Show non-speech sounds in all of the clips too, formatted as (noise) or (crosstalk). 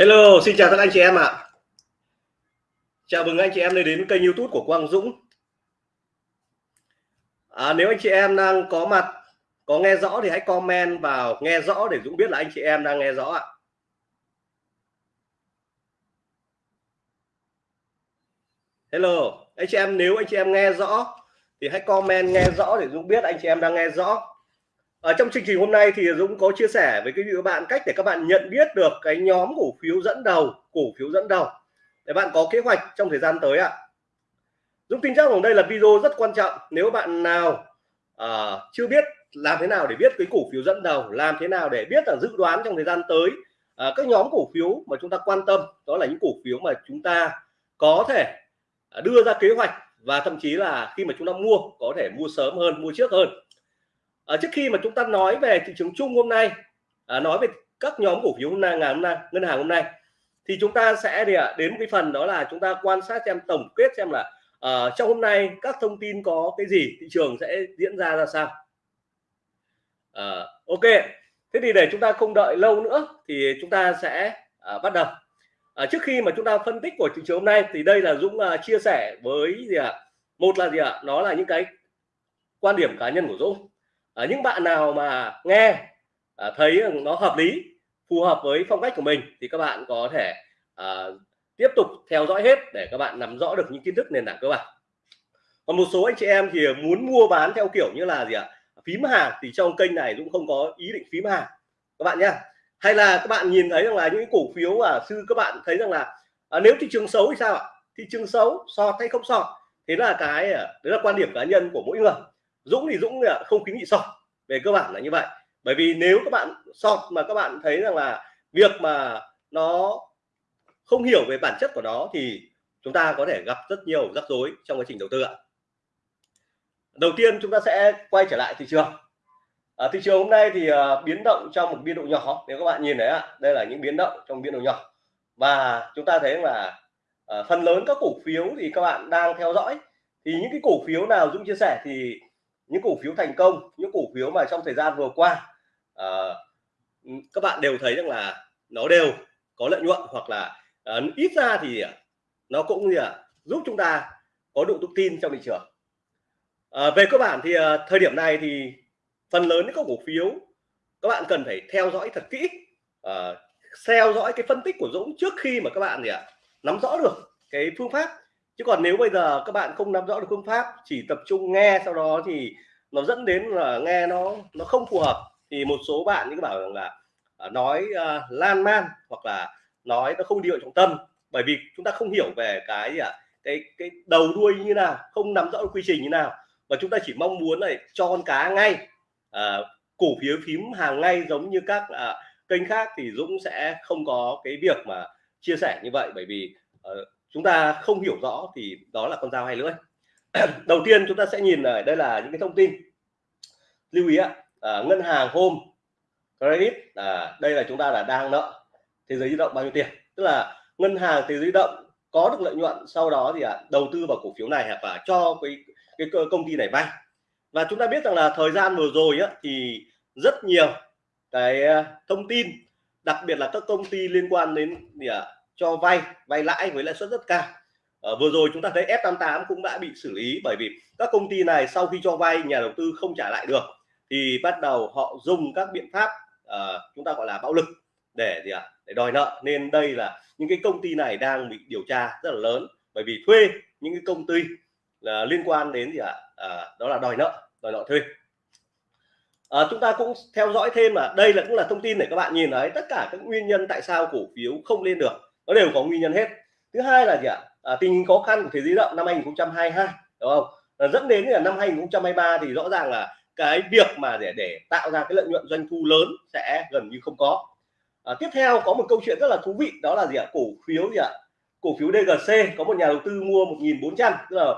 Hello, xin chào các anh chị em ạ. Chào mừng anh chị em đến kênh YouTube của Quang Dũng. À, nếu anh chị em đang có mặt, có nghe rõ thì hãy comment vào nghe rõ để Dũng biết là anh chị em đang nghe rõ ạ. Hello, anh chị em nếu anh chị em nghe rõ thì hãy comment nghe rõ để Dũng biết anh chị em đang nghe rõ ở trong chương trình hôm nay thì Dũng có chia sẻ với quý vị các bạn cách để các bạn nhận biết được cái nhóm cổ phiếu dẫn đầu cổ phiếu dẫn đầu. Để bạn có kế hoạch trong thời gian tới ạ. Dũng tin chắc rằng đây là video rất quan trọng. Nếu bạn nào uh, chưa biết làm thế nào để biết cái cổ phiếu dẫn đầu làm thế nào để biết là dự đoán trong thời gian tới uh, các nhóm cổ phiếu mà chúng ta quan tâm đó là những cổ phiếu mà chúng ta có thể à, đưa ra kế hoạch và thậm chí là khi mà chúng ta mua có thể mua sớm hơn mua trước hơn à, trước khi mà chúng ta nói về thị trường chung hôm nay à, nói về các nhóm cổ phiếu hôm nay ngày hôm nay ngân hàng hôm nay thì chúng ta sẽ đi à, đến cái phần đó là chúng ta quan sát xem tổng kết xem là à, trong hôm nay các thông tin có cái gì thị trường sẽ diễn ra ra sao à, ok thế thì để chúng ta không đợi lâu nữa thì chúng ta sẽ à, bắt đầu à, trước khi mà chúng ta phân tích của thị trường hôm nay thì đây là Dũng à, chia sẻ với gì ạ à? một là gì ạ à? nó là những cái quan điểm cá nhân của Dũng à, những bạn nào mà nghe à, thấy nó hợp lý phù hợp với phong cách của mình thì các bạn có thể à, tiếp tục theo dõi hết để các bạn nắm rõ được những kiến thức nền tảng cơ bản. Còn một số anh chị em thì muốn mua bán theo kiểu như là gì ạ? Phím hàng thì trong kênh này cũng không có ý định phím hàng. Các bạn nhé hay là các bạn nhìn thấy rằng là những cổ phiếu mà sư các bạn thấy rằng là à, nếu thị trường xấu thì sao ạ? Thị trường xấu sọt hay không sọt? Thế là cái đấy là quan điểm cá nhân của mỗi người. Dũng thì Dũng không khuyến nghị sọt về cơ bản là như vậy. Bởi vì nếu các bạn sọt mà các bạn thấy rằng là việc mà nó không hiểu về bản chất của nó thì chúng ta có thể gặp rất nhiều rắc rối trong quá trình đầu tư ạ. Đầu tiên chúng ta sẽ quay trở lại thị trường. À, thị trường hôm nay thì uh, biến động trong một biên độ nhỏ nếu các bạn nhìn thấy ạ đây là những biến động trong biên độ nhỏ. Và chúng ta thấy là uh, phần lớn các cổ phiếu thì các bạn đang theo dõi. Thì những cái cổ phiếu nào Dũng chia sẻ thì những cổ phiếu thành công những cổ phiếu mà trong thời gian vừa qua uh, các bạn đều thấy rằng là nó đều có lợi nhuận hoặc là uh, ít ra thì ờ, nó cũng như là giúp chúng ta có độ tự tin trong thị trường. Uh, về cơ bản thì uh, thời điểm này thì phần lớn những các cổ phiếu các bạn cần phải theo dõi thật kỹ uh, theo dõi cái phân tích của Dũng trước khi mà các bạn gì ạ nắm rõ được cái phương pháp chứ còn nếu bây giờ các bạn không nắm rõ được phương pháp chỉ tập trung nghe sau đó thì nó dẫn đến là nghe nó nó không phù hợp. Thì một số bạn những bảo rằng là à, nói uh, lan man hoặc là nói nó không điệu trọng tâm. Bởi vì chúng ta không hiểu về cái gì ạ à, cái cái đầu đuôi như nào không nắm rõ quy trình như nào. Và chúng ta chỉ mong muốn này cho con cá ngay. À, cổ phiếu phím hàng ngay giống như các à, kênh khác thì Dũng sẽ không có cái việc mà chia sẻ như vậy. Bởi vì uh, chúng ta không hiểu rõ thì đó là con dao hay lưỡi. (clears throat) Đầu tiên chúng ta sẽ nhìn ở đây là những cái thông tin. Lưu ý ạ à, ngân hàng home credit à, đây là chúng ta là đang nợ thế giới di động bao nhiêu tiền? Tức là ngân hàng thế giới di động có được lợi nhuận sau đó thì à, đầu tư vào cổ phiếu này hoặc là cho cái cái công ty này vay. Và chúng ta biết rằng là thời gian vừa rồi á, thì rất nhiều cái à, thông tin đặc biệt là các công ty liên quan đến gì à, cho vay vay lãi với lãi suất rất cao à, vừa rồi chúng ta thấy F88 cũng đã bị xử lý bởi vì các công ty này sau khi cho vay nhà đầu tư không trả lại được thì bắt đầu họ dùng các biện pháp à, chúng ta gọi là bạo lực để gì ạ à? để đòi nợ nên đây là những cái công ty này đang bị điều tra rất là lớn bởi vì thuê những cái công ty là liên quan đến gì ạ à? à, đó là đòi nợ đòi nợ thuê à, chúng ta cũng theo dõi thêm là đây là cũng là thông tin để các bạn nhìn thấy tất cả các nguyên nhân tại sao cổ phiếu không lên được nó đều có nguyên nhân hết. Thứ hai là gì ạ? À, tình hình khó khăn của thế giới động năm 2022 đúng không? À, dẫn đến là năm 2023 thì rõ ràng là cái việc mà để để tạo ra cái lợi nhuận doanh thu lớn sẽ gần như không có. À, tiếp theo có một câu chuyện rất là thú vị đó là gì ạ? Cổ phiếu gì ạ? Cổ phiếu DGC có một nhà đầu tư mua 1.400 tức là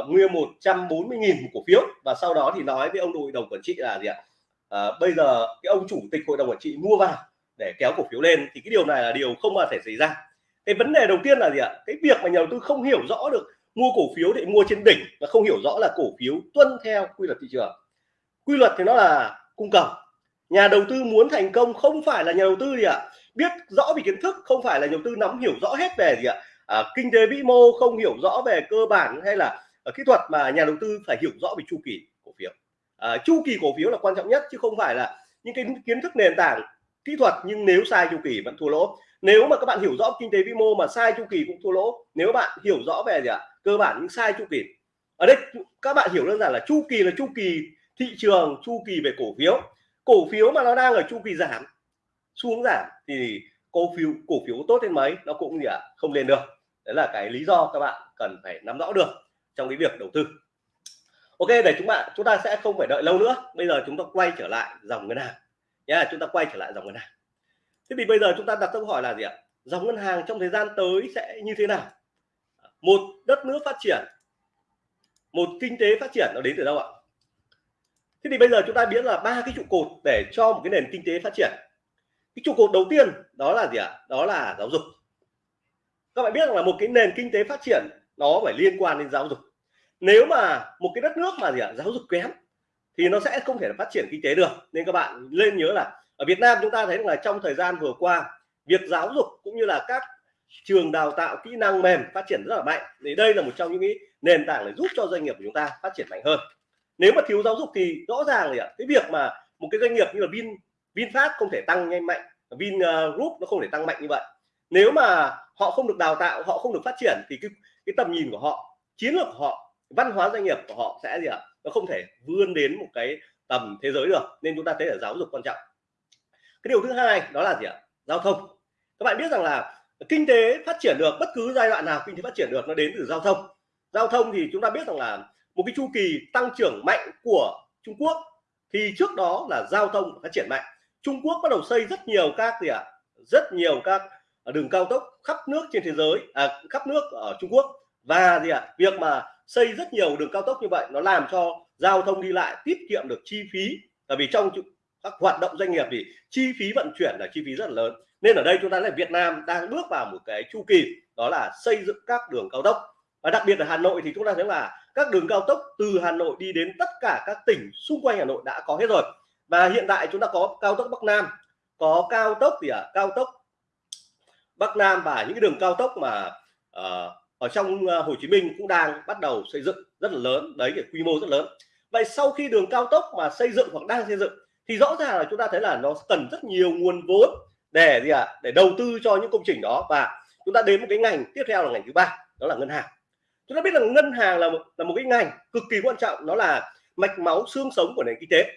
uh, mua 140.000 cổ phiếu. Và sau đó thì nói với ông hội đồng quản trị là gì ạ? Uh, bây giờ cái ông chủ tịch hội đồng quản trị mua vào để kéo cổ phiếu lên thì cái điều này là điều không bao thể xảy ra. Cái vấn đề đầu tiên là gì ạ? Cái việc mà nhà đầu tư không hiểu rõ được mua cổ phiếu để mua trên đỉnh và không hiểu rõ là cổ phiếu tuân theo quy luật thị trường. Quy luật thì nó là cung cầu. Nhà đầu tư muốn thành công không phải là nhà đầu tư gì ạ? Biết rõ về kiến thức không phải là nhà đầu tư nắm hiểu rõ hết về gì ạ? À, kinh tế vĩ mô không hiểu rõ về cơ bản hay là ở kỹ thuật mà nhà đầu tư phải hiểu rõ về chu kỳ cổ phiếu. À, chu kỳ cổ phiếu là quan trọng nhất chứ không phải là những cái kiến thức nền tảng kỹ thuật nhưng nếu sai chu kỳ vẫn thua lỗ. Nếu mà các bạn hiểu rõ kinh tế vĩ mô mà sai chu kỳ cũng thua lỗ. Nếu bạn hiểu rõ về gì ạ? Cơ bản những sai chu kỳ. Ở đây, các bạn hiểu đơn giản là chu kỳ là chu kỳ thị trường, chu kỳ về cổ phiếu. Cổ phiếu mà nó đang ở chu kỳ giảm, xuống giảm thì cổ phiếu cổ phiếu tốt đến mấy? Nó cũng gì ạ? Không lên được. Đấy là cái lý do các bạn cần phải nắm rõ được trong cái việc đầu tư. Ok, để chúng bạn, chúng ta sẽ không phải đợi lâu nữa. Bây giờ chúng ta quay trở lại dòng ngân hàng nhá chúng ta quay trở lại dòng ngân hàng. Thế thì bây giờ chúng ta đặt câu hỏi là gì ạ? Dòng ngân hàng trong thời gian tới sẽ như thế nào? Một đất nước phát triển, một kinh tế phát triển nó đến từ đâu ạ? Thế thì bây giờ chúng ta biết là ba cái trụ cột để cho một cái nền kinh tế phát triển. Cái trụ cột đầu tiên đó là gì ạ? Đó là giáo dục. Các bạn biết rằng là một cái nền kinh tế phát triển nó phải liên quan đến giáo dục. Nếu mà một cái đất nước mà gì ạ? Giáo dục kém thì nó sẽ không thể phát triển kinh tế được. Nên các bạn lên nhớ là ở Việt Nam chúng ta thấy là trong thời gian vừa qua việc giáo dục cũng như là các trường đào tạo kỹ năng mềm phát triển rất là mạnh. Thì đây là một trong những cái nền tảng để giúp cho doanh nghiệp của chúng ta phát triển mạnh hơn. Nếu mà thiếu giáo dục thì rõ ràng là cái việc mà một cái doanh nghiệp như là Vin VinFast không thể tăng nhanh mạnh Vin ờ, Group nó không thể tăng mạnh như vậy. Nếu mà họ không được đào tạo họ không được phát triển thì cái, cái tầm nhìn của họ chiến lược của họ văn hóa doanh nghiệp của họ sẽ gì ạ? Nó không thể vươn đến một cái tầm thế giới được nên chúng ta thấy là giáo dục quan trọng. Cái điều thứ hai đó là gì ạ? Giao thông. Các bạn biết rằng là kinh tế phát triển được bất cứ giai đoạn nào kinh tế phát triển được nó đến từ giao thông. Giao thông thì chúng ta biết rằng là một cái chu kỳ tăng trưởng mạnh của Trung Quốc thì trước đó là giao thông phát triển mạnh. Trung Quốc bắt đầu xây rất nhiều các gì ạ? Rất nhiều các đường cao tốc khắp nước trên thế giới à, khắp nước ở Trung Quốc. Và gì ạ? Việc mà xây rất nhiều đường cao tốc như vậy nó làm cho giao thông đi lại tiết kiệm được chi phí. Là vì trong các hoạt động doanh nghiệp thì chi phí vận chuyển là chi phí rất là lớn. Nên ở đây chúng ta là Việt Nam đang bước vào một cái chu kỳ đó là xây dựng các đường cao tốc. Và đặc biệt ở Hà Nội thì chúng ta thấy là các đường cao tốc từ Hà Nội đi đến tất cả các tỉnh xung quanh Hà Nội đã có hết rồi. Và hiện tại chúng ta có cao tốc Bắc Nam có cao tốc gì ạ à? cao tốc Bắc Nam và những cái đường cao tốc mà uh, ở trong ờ, Hồ Chí Minh cũng đang bắt đầu xây dựng rất là lớn đấy cái quy mô rất lớn. Vậy sau khi đường cao tốc mà xây dựng hoặc đang xây dựng thì rõ ràng là chúng ta thấy là nó cần rất nhiều nguồn vốn để gì ạ? À? để đầu tư cho những công trình đó và chúng ta đến một cái ngành tiếp theo là ngành thứ ba đó là ngân hàng. Chúng ta biết là ngân hàng là một, là một cái ngành cực kỳ quan trọng nó là mạch máu xương sống của nền kinh tế.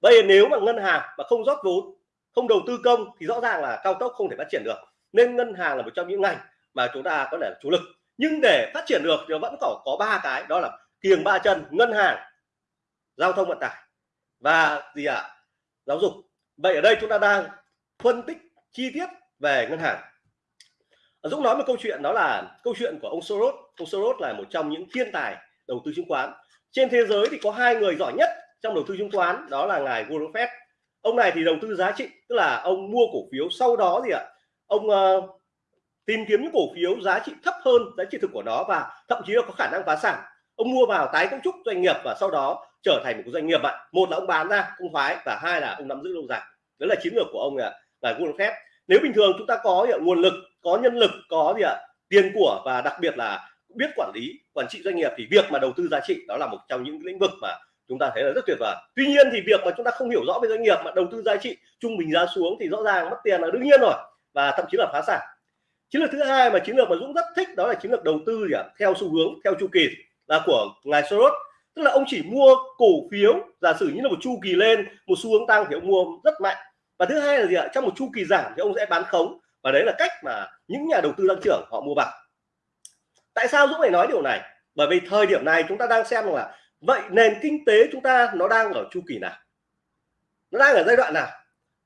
Bây giờ nếu mà ngân hàng mà không rót vốn không đầu tư công thì rõ ràng là cao tốc không thể phát triển được. Nên ngân hàng là một trong những ngành mà chúng ta có thể là chủ lực. Nhưng để phát triển được thì vẫn còn có ba cái đó là kiềng ba chân ngân hàng giao thông vận tải và gì ạ? À? giáo dục. Vậy ở đây chúng ta đang phân tích chi tiết về ngân hàng. Dũng nói một câu chuyện đó là câu chuyện của ông Soros. Ông Soros là một trong những thiên tài đầu tư chứng khoán. Trên thế giới thì có hai người giỏi nhất trong đầu tư chứng khoán đó là ngài Warren Buffett. Ông này thì đầu tư giá trị tức là ông mua cổ phiếu sau đó gì ạ? Ông uh, tìm kiếm những cổ phiếu giá trị thấp hơn giá trị thực của nó và thậm chí là có khả năng phá sản. Ông mua vào tái cấu trúc doanh nghiệp và sau đó trở thành một doanh nghiệp ạ. Một là ông bán ra không thoái và hai là ông nắm giữ lâu dài. Đó là chiến lược của ông là là Warren Buffett. Nếu bình thường chúng ta có gì ạ, nguồn lực có nhân lực có gì ạ tiền của và đặc biệt là biết quản lý quản trị doanh nghiệp thì việc mà đầu tư giá trị đó là một trong những lĩnh vực mà chúng ta thấy là rất tuyệt vời. Tuy nhiên thì việc mà chúng ta không hiểu rõ về doanh nghiệp mà đầu tư giá trị trung bình giá xuống thì rõ ràng mất tiền là đương nhiên rồi và thậm chí là phá sản chiến lược thứ hai mà chiến lược mà Dũng rất thích đó là chiến lược đầu tư gì à? theo xu hướng, theo chu kỳ là của ngài Soros. Tức là ông chỉ mua cổ phiếu, giả sử như là một chu kỳ lên, một xu hướng tăng thì ông mua rất mạnh. Và thứ hai là gì ạ? Trong một chu kỳ giảm thì ông sẽ bán khống. Và đấy là cách mà những nhà đầu tư tăng trưởng họ mua vào. Tại sao Dũng lại nói điều này? Bởi vì thời điểm này chúng ta đang xem là vậy nền kinh tế chúng ta nó đang ở chu kỳ nào? Nó đang ở giai đoạn nào?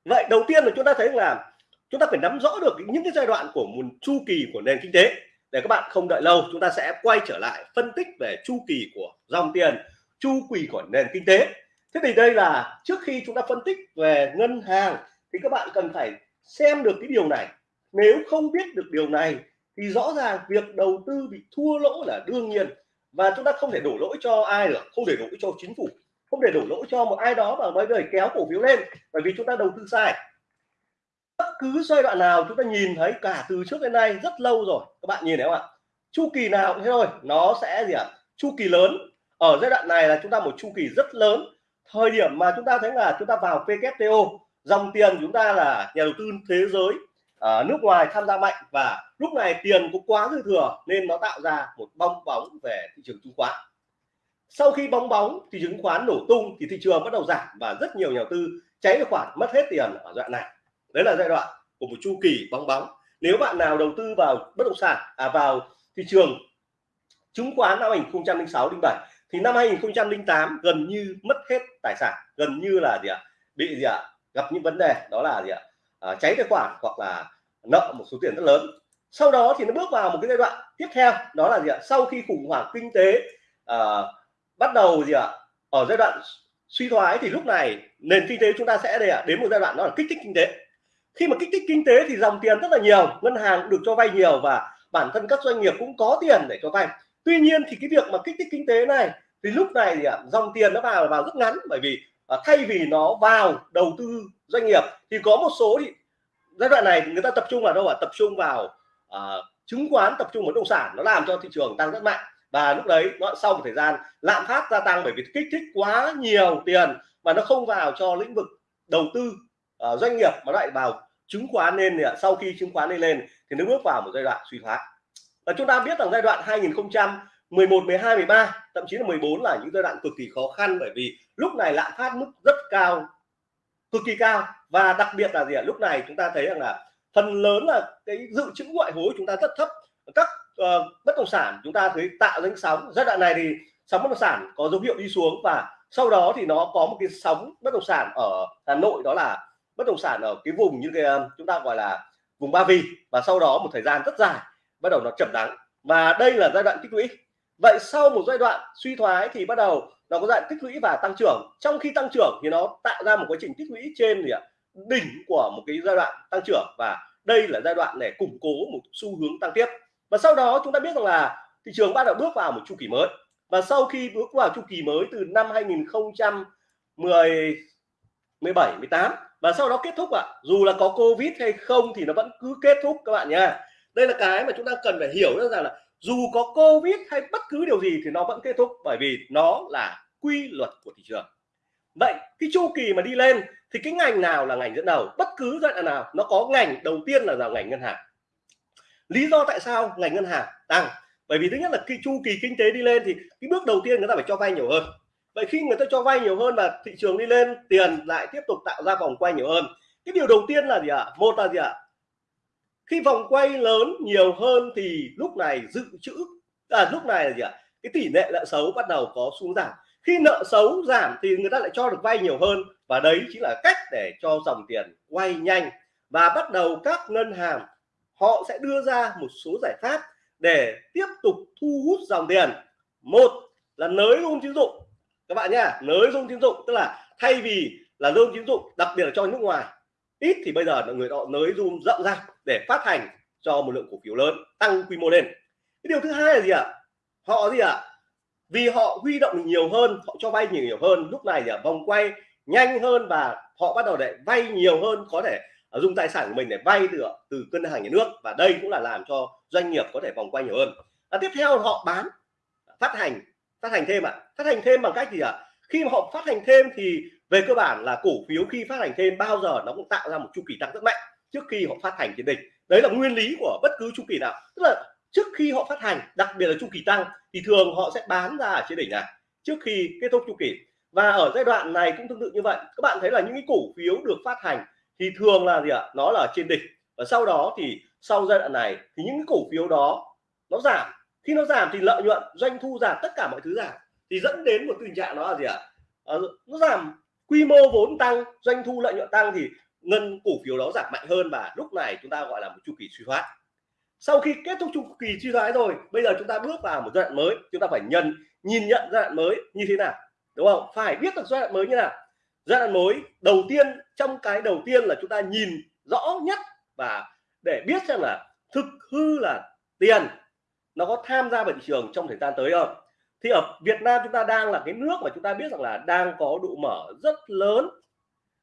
Vậy đầu tiên là chúng ta thấy là chúng ta phải nắm rõ được những cái giai đoạn của một chu kỳ của nền kinh tế. Để các bạn không đợi lâu, chúng ta sẽ quay trở lại phân tích về chu kỳ của dòng tiền, chu kỳ của nền kinh tế. Thế thì đây là trước khi chúng ta phân tích về ngân hàng, thì các bạn cần phải xem được cái điều này. Nếu không biết được điều này, thì rõ ràng việc đầu tư bị thua lỗ là đương nhiên. Và chúng ta không thể đổ lỗi cho ai được, không thể đổ lỗi cho chính phủ, không thể đổ lỗi cho một ai đó mà mới đời kéo cổ phiếu lên, bởi vì chúng ta đầu tư sai bất cứ giai đoạn nào chúng ta nhìn thấy cả từ trước đến nay rất lâu rồi. Các bạn nhìn thấy không ạ? Chu kỳ nào cũng thế thôi. Nó sẽ gì ạ? Chu kỳ lớn. Ở giai đoạn này là chúng ta một chu kỳ rất lớn. Thời điểm mà chúng ta thấy là chúng ta vào WTO dòng tiền chúng ta là nhà đầu tư thế giới ở nước ngoài tham gia mạnh và lúc này tiền cũng quá dư thừa nên nó tạo ra một bong bóng về thị trường chứng khoán. Sau khi bong bóng thì chứng khoán nổ tung thì thị trường bắt đầu giảm và rất nhiều nhà đầu tư cháy tài khoản mất hết tiền ở đoạn này đấy là giai đoạn của một chu kỳ bong bóng. Nếu bạn nào đầu tư vào bất động sản à vào thị trường chứng khoán năm 2006 07 thì năm 2008 gần như mất hết tài sản. Gần như là gì ạ? Bị gì ạ? Gặp những vấn đề đó là gì ạ? À, cháy tài khoản hoặc là nợ một số tiền rất lớn. Sau đó thì nó bước vào một cái giai đoạn tiếp theo đó là gì ạ? Sau khi khủng hoảng kinh tế à, bắt đầu gì ạ? Ở giai đoạn suy thoái thì lúc này nền kinh tế chúng ta sẽ đây ạ? Đến một giai đoạn đó là kích thích kinh tế khi mà kích thích kinh tế thì dòng tiền rất là nhiều ngân hàng được cho vay nhiều và bản thân các doanh nghiệp cũng có tiền để cho vay. Tuy nhiên thì cái việc mà kích thích kinh tế này thì lúc này thì à, dòng tiền nó vào vào rất ngắn bởi vì à, thay vì nó vào đầu tư doanh nghiệp thì có một số thì giai đoạn này người ta tập trung vào đâu ạ? Tập trung vào à, chứng khoán tập trung vào bất động sản nó làm cho thị trường tăng rất mạnh. Và lúc đấy nó sau một thời gian lạm phát gia tăng bởi vì kích thích quá nhiều tiền mà nó không vào cho lĩnh vực đầu tư uh, doanh nghiệp mà lại vào chứng khoán lên thì sau khi chứng khoán lên lên thì nó bước vào một giai đoạn suy thoái. Và chúng ta biết rằng giai đoạn 2011 12 13 thậm chí là 14 là những giai đoạn cực kỳ khó khăn bởi vì lúc này lạm phát mức rất cao cực kỳ cao. Và đặc biệt là gì ạ? Lúc này chúng ta thấy rằng là phần lớn là cái dự trữ ngoại hối chúng ta rất thấp. Các uh, bất động sản chúng ta thấy tạo ra sóng. Giai đoạn này thì sóng bất động sản có dấu hiệu đi xuống và sau đó thì nó có một cái sóng bất động sản ở Hà Nội đó là bất động sản ở cái vùng như cái ờ, chúng ta gọi là vùng Ba Vì. Và sau đó một thời gian rất dài, bắt đầu nó chậm đắng. Và đây là giai đoạn tích lũy. Vậy sau một giai đoạn suy thoái thì bắt đầu nó có giai đoạn tích lũy và tăng trưởng. Trong khi tăng trưởng thì nó tạo ra một quá trình tích lũy trên gì ạ? Đỉnh của một cái giai đoạn tăng trưởng. Và đây là giai đoạn để củng cố một xu hướng tăng tiếp. Và sau đó chúng ta biết rằng là thị trường bắt đầu bước vào một chu kỳ mới. Và sau khi bước vào chu kỳ mới từ năm 2010 17 18 và sau đó kết thúc ạ. À. dù là có covid hay không thì nó vẫn cứ kết thúc các bạn nha. Đây là cái mà chúng ta cần phải hiểu rằng là dù có covid hay bất cứ điều gì thì nó vẫn kết thúc bởi vì nó là quy luật của thị trường. Vậy cái chu kỳ mà đi lên thì cái ngành nào là ngành dẫn đầu? Bất cứ giai đoạn nào, nó có ngành đầu tiên là vào ngành ngân hàng. Lý do tại sao ngành ngân hàng tăng? Bởi vì thứ nhất là khi chu kỳ kinh tế đi lên thì cái bước đầu tiên người ta phải cho vay nhiều hơn vậy khi người ta cho vay nhiều hơn và thị trường đi lên tiền lại tiếp tục tạo ra vòng quay nhiều hơn cái điều đầu tiên là gì ạ à? một là gì ạ à? khi vòng quay lớn nhiều hơn thì lúc này dự trữ à, lúc này là gì ạ à? cái tỷ lệ nợ xấu bắt đầu có xuống giảm khi nợ xấu giảm thì người ta lại cho được vay nhiều hơn và đấy chính là cách để cho dòng tiền quay nhanh và bắt đầu các ngân hàng họ sẽ đưa ra một số giải pháp để tiếp tục thu hút dòng tiền một là nới room tín dụng các bạn nhá nới dung tín dụng tức là thay vì là dung tín dụng đặc biệt là cho nước ngoài ít thì bây giờ là người họ nới dung rộng ra để phát hành cho một lượng cổ phiếu lớn tăng quy mô lên. Cái điều thứ hai là gì ạ? Họ gì ạ? Vì họ huy động nhiều hơn họ cho vay nhiều nhiều hơn lúc này là vòng quay nhanh hơn và họ bắt đầu để vay nhiều hơn có thể dùng tài sản của mình để vay từ từ ngân hàng nhà nước và đây cũng là làm cho doanh nghiệp có thể vòng quay nhiều hơn. À, tiếp theo họ bán phát hành phát hành thêm ạ. À. phát hành thêm bằng cách gì ạ? À? khi mà họ phát hành thêm thì về cơ bản là cổ phiếu khi phát hành thêm bao giờ nó cũng tạo ra một chu kỳ tăng rất mạnh trước khi họ phát hành trên đỉnh. Đấy là nguyên lý của bất cứ chu kỳ nào. Tức là trước khi họ phát hành, đặc biệt là chu kỳ tăng, thì thường họ sẽ bán ra ở trên đỉnh này, trước khi kết thúc chu kỳ. Và ở giai đoạn này cũng tương tự như vậy. Các bạn thấy là những cái cổ phiếu được phát hành thì thường là gì ạ? Nó là trên đỉnh. Và sau đó thì sau giai đoạn này thì những cái cổ phiếu đó nó giảm khi nó giảm thì lợi nhuận doanh thu giảm tất cả mọi thứ giảm. Thì dẫn đến một tình trạng đó là gì ạ? À, nó giảm quy mô vốn tăng doanh thu lợi nhuận tăng thì ngân cổ phiếu đó giảm mạnh hơn và lúc này chúng ta gọi là một chu kỳ suy thoái. Sau khi kết thúc chu kỳ suy thoái rồi bây giờ chúng ta bước vào một giai đoạn mới. Chúng ta phải nhận nhìn nhận giai đoạn mới như thế nào đúng không? Phải biết được giai đoạn mới như nào. Giai đoạn mới đầu tiên trong cái đầu tiên là chúng ta nhìn rõ nhất và để biết xem là thực hư là tiền nó có tham gia vào thị trường trong thời gian tới không? Thì ở Việt Nam chúng ta đang là cái nước mà chúng ta biết rằng là đang có độ mở rất lớn.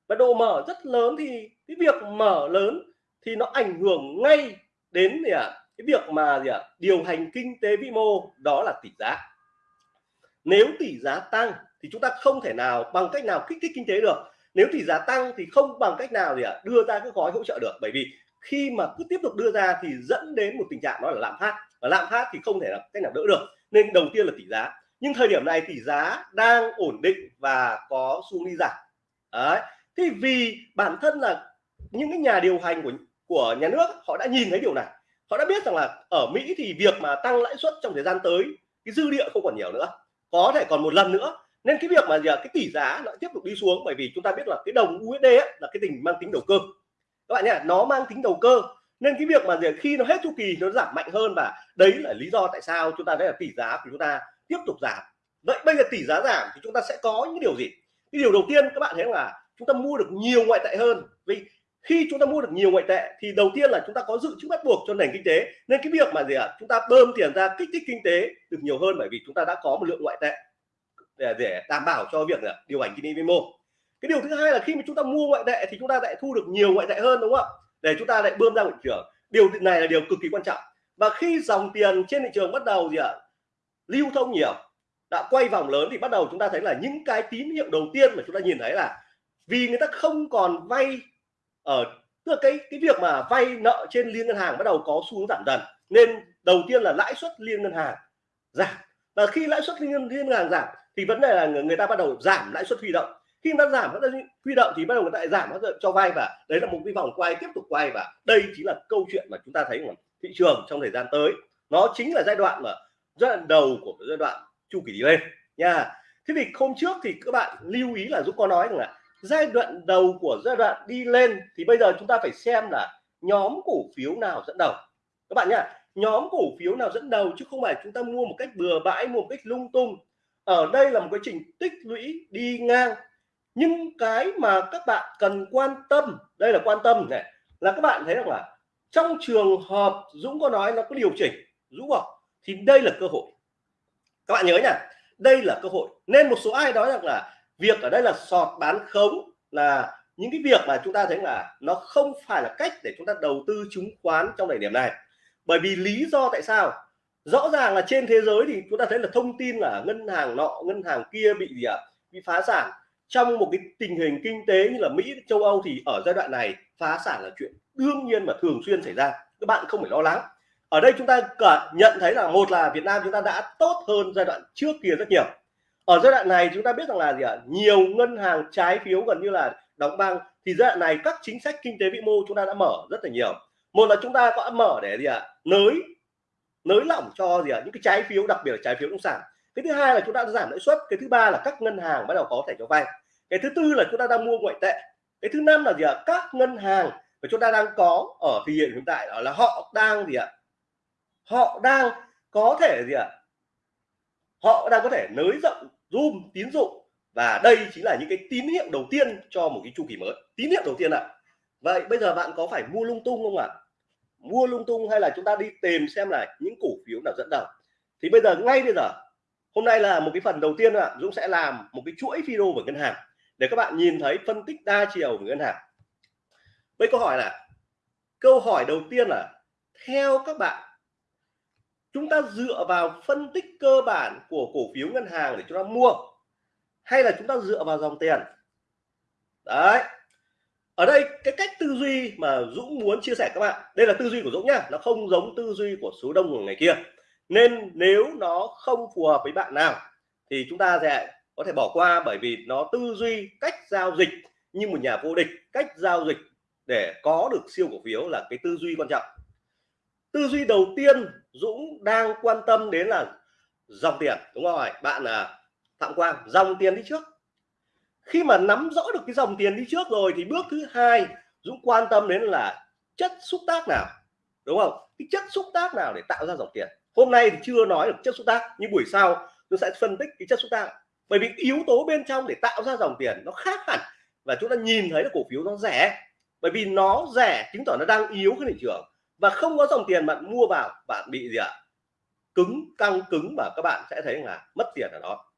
Và độ mở rất lớn thì cái việc mở lớn thì nó ảnh hưởng ngay đến gì à, cái việc mà gì à, điều hành kinh tế vĩ mô đó là tỷ giá. Nếu tỷ giá tăng thì chúng ta không thể nào bằng cách nào kích thích kinh tế được. Nếu tỷ giá tăng thì không bằng cách nào gì à, đưa ra các gói hỗ trợ được. Bởi vì khi mà cứ tiếp tục đưa ra thì dẫn đến một tình trạng đó là lạm phát và lạm phát thì không thể là cách nào đỡ được. Nên đầu tiên là tỷ giá. Nhưng thời điểm này tỷ giá đang ổn định và có xu đi giảm. Đấy. Thì vì bản thân là những cái nhà điều hành của của nhà nước họ đã nhìn thấy điều này. Họ đã biết rằng là ở Mỹ thì việc mà tăng lãi suất trong thời gian tới cái dư địa không còn nhiều nữa. Có thể còn một lần nữa. Nên cái việc mà giờ cái tỷ giá nó tiếp tục đi xuống bởi vì chúng ta biết là cái đồng USD ấy, là cái tình mang tính đầu cơ. Các bạn nhé nó mang tính đầu cơ nên cái việc mà khi nó hết chu kỳ nó giảm mạnh hơn và đấy là lý do tại sao chúng ta thấy là tỷ giá của chúng ta tiếp tục giảm. Vậy bây giờ tỷ giá giảm thì chúng ta sẽ có những điều gì? Cái điều đầu tiên các bạn thấy là chúng ta mua được nhiều ngoại tệ hơn. Vì khi chúng ta mua được nhiều ngoại tệ thì đầu tiên là chúng ta có dự trữ bắt buộc cho nền kinh tế. Nên cái việc mà gì ạ? À, chúng ta bơm tiền ra kích thích kinh tế được nhiều hơn bởi vì chúng ta đã có một lượng ngoại tệ để, để đảm bảo cho việc là điều hành kinh tế vĩ mô cái điều thứ hai là khi mà chúng ta mua ngoại tệ thì chúng ta lại thu được nhiều ngoại tệ hơn đúng không ạ? Để chúng ta lại bơm ra thị trường điều này là điều cực kỳ quan trọng. Và khi dòng tiền trên thị trường bắt đầu gì ạ à, lưu thông nhiều đã quay vòng lớn thì bắt đầu chúng ta thấy là những cái tín hiệu đầu tiên mà chúng ta nhìn thấy là vì người ta không còn vay ở tức là cái cái việc mà vay nợ trên liên ngân hàng bắt đầu có xu hướng giảm dần. Nên đầu tiên là lãi suất liên ngân hàng giảm. Và khi lãi suất liên, liên ngân hàng giảm thì vấn đề là người, người ta bắt đầu giảm lãi suất huy động khi nó giảm, nó huy động thì bắt đầu người ta lại giảm nó cho vay và đấy là một cái vòng quay tiếp tục quay và đây chính là câu chuyện mà chúng ta thấy là thị trường trong thời gian tới. Nó chính là giai đoạn mà, giai đoạn đầu của giai đoạn chu kỳ đi lên, nha. Thế thì hôm trước thì các bạn lưu ý là dũng có nói rằng là giai đoạn đầu của giai đoạn đi lên thì bây giờ chúng ta phải xem là nhóm cổ phiếu nào dẫn đầu. Các bạn nhá, nhóm cổ phiếu nào dẫn đầu chứ không phải chúng ta mua một cách bừa bãi, mua một cách lung tung. Ở đây là một quá trình tích lũy đi ngang nhưng cái mà các bạn cần quan tâm, đây là quan tâm này, là các bạn thấy rằng là trong trường hợp Dũng có nói nó có điều chỉnh, Dũng bảo, thì đây là cơ hội. Các bạn nhớ nhá đây là cơ hội. Nên một số ai nói rằng là việc ở đây là sọt bán khống là những cái việc mà chúng ta thấy là nó không phải là cách để chúng ta đầu tư chứng khoán trong thời điểm này. Bởi vì lý do tại sao? Rõ ràng là trên thế giới thì chúng ta thấy là thông tin là ngân hàng nọ, ngân hàng kia bị gì ạ? À? bị phá sản trong một cái tình hình kinh tế như là Mỹ, châu Âu thì ở giai đoạn này phá sản là chuyện đương nhiên mà thường xuyên xảy ra. Các bạn không phải lo lắng. Ở đây chúng ta nhận thấy là một là Việt Nam chúng ta đã tốt hơn giai đoạn trước kia rất nhiều. Ở giai đoạn này chúng ta biết rằng là gì ạ? Nhiều ngân hàng trái phiếu gần như là đóng băng. Thì giai đoạn này các chính sách kinh tế vĩ mô chúng ta đã mở rất là nhiều. Một là chúng ta có mở để gì ạ? Nới nới lỏng cho gì ạ? Những cái trái phiếu, đặc biệt là trái phiếu nông sản. Cái thứ hai là chúng ta đã giảm lãi suất. Cái thứ ba là các ngân hàng bắt đầu có thể cho vay cái thứ tư là chúng ta đang mua ngoại tệ. Cái thứ năm là gì ạ? Các ngân hàng mà chúng ta đang có ở thời hiện hiện tại đó là họ đang gì ạ? Họ đang có thể gì ạ? Họ đang có thể nới rộng, zoom tín dụng. Và đây chính là những cái tín hiệu đầu tiên cho một cái chu kỳ mới. Tín hiệu đầu tiên ạ. Vậy bây giờ bạn có phải mua lung tung không ạ? Mua lung tung hay là chúng ta đi tìm xem là những cổ phiếu nào dẫn đầu? Thì bây giờ, ngay bây giờ, hôm nay là một cái phần đầu tiên ạ. Dũng sẽ làm một cái chuỗi video về ngân hàng để các bạn nhìn thấy phân tích đa chiều của ngân hàng. Với câu hỏi là, câu hỏi đầu tiên là, theo các bạn, chúng ta dựa vào phân tích cơ bản của cổ phiếu ngân hàng để chúng ta mua hay là chúng ta dựa vào dòng tiền? Đấy. Ở đây, cái cách tư duy mà Dũng muốn chia sẻ các bạn, đây là tư duy của Dũng nhá, nó không giống tư duy của số đông của ngày kia. Nên nếu nó không phù hợp với bạn nào, thì chúng ta sẽ có thể bỏ qua bởi vì nó tư duy cách giao dịch như một nhà vô địch, cách giao dịch để có được siêu cổ phiếu là cái tư duy quan trọng. Tư duy đầu tiên Dũng đang quan tâm đến là dòng tiền, đúng không bạn là Phạm Quang, dòng tiền đi trước. Khi mà nắm rõ được cái dòng tiền đi trước rồi thì bước thứ hai Dũng quan tâm đến là chất xúc tác nào, đúng không? Cái chất xúc tác nào để tạo ra dòng tiền? Hôm nay thì chưa nói được chất xúc tác, nhưng buổi sau tôi sẽ phân tích cái chất xúc tác bởi vì yếu tố bên trong để tạo ra dòng tiền nó khác hẳn. Và chúng ta nhìn thấy là cổ phiếu nó rẻ. Bởi vì nó rẻ chứng tỏ nó đang yếu cái thị trường. Và không có dòng tiền bạn mua vào, bạn bị gì ạ? Cứng, căng, cứng và các bạn sẽ thấy là mất tiền ở đó.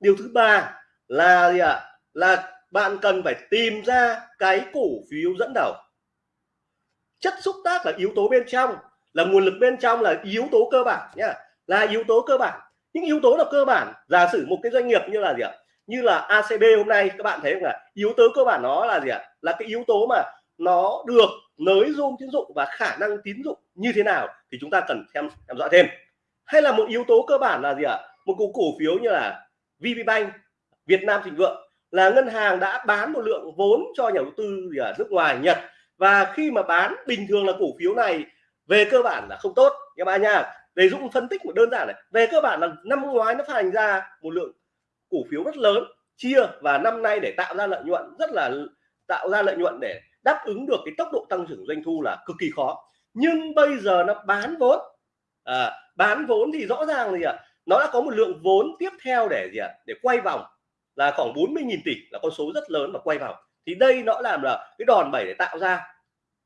Điều thứ ba là gì ạ? Là bạn cần phải tìm ra cái cổ phiếu dẫn đầu. Chất xúc tác là yếu tố bên trong, là nguồn lực bên trong là yếu tố cơ bản nhá. Là yếu tố cơ bản những yếu tố là cơ bản. Giả sử một cái doanh nghiệp như là gì ạ? Như là ACB hôm nay, các bạn thấy không là yếu tố cơ bản nó là gì ạ? Là cái yếu tố mà nó được nới zoom tín dụng và khả năng tín dụng như thế nào thì chúng ta cần xem theo dõi thêm. Hay là một yếu tố cơ bản là gì ạ? Một cổ cổ phiếu như là VPBank Việt Nam Thịnh Vượng, là ngân hàng đã bán một lượng vốn cho nhà đầu tư gì ở nước ngoài, Nhật. Và khi mà bán, bình thường là cổ phiếu này về cơ bản là không tốt. Các bạn nha để Dũng phân tích một đơn giản này về cơ bản là năm ngoái nó phát hành ra một lượng cổ phiếu rất lớn chia và năm nay để tạo ra lợi nhuận rất là tạo ra lợi nhuận để đáp ứng được cái tốc độ tăng trưởng doanh thu là cực kỳ khó. Nhưng bây giờ nó bán vốn. À, bán vốn thì rõ ràng là gì ạ? Nó đã có một lượng vốn tiếp theo để gì ạ? Để quay vòng là khoảng 40.000 tỷ là con số rất lớn mà quay vòng. Thì đây nó làm là cái đòn bẩy để tạo ra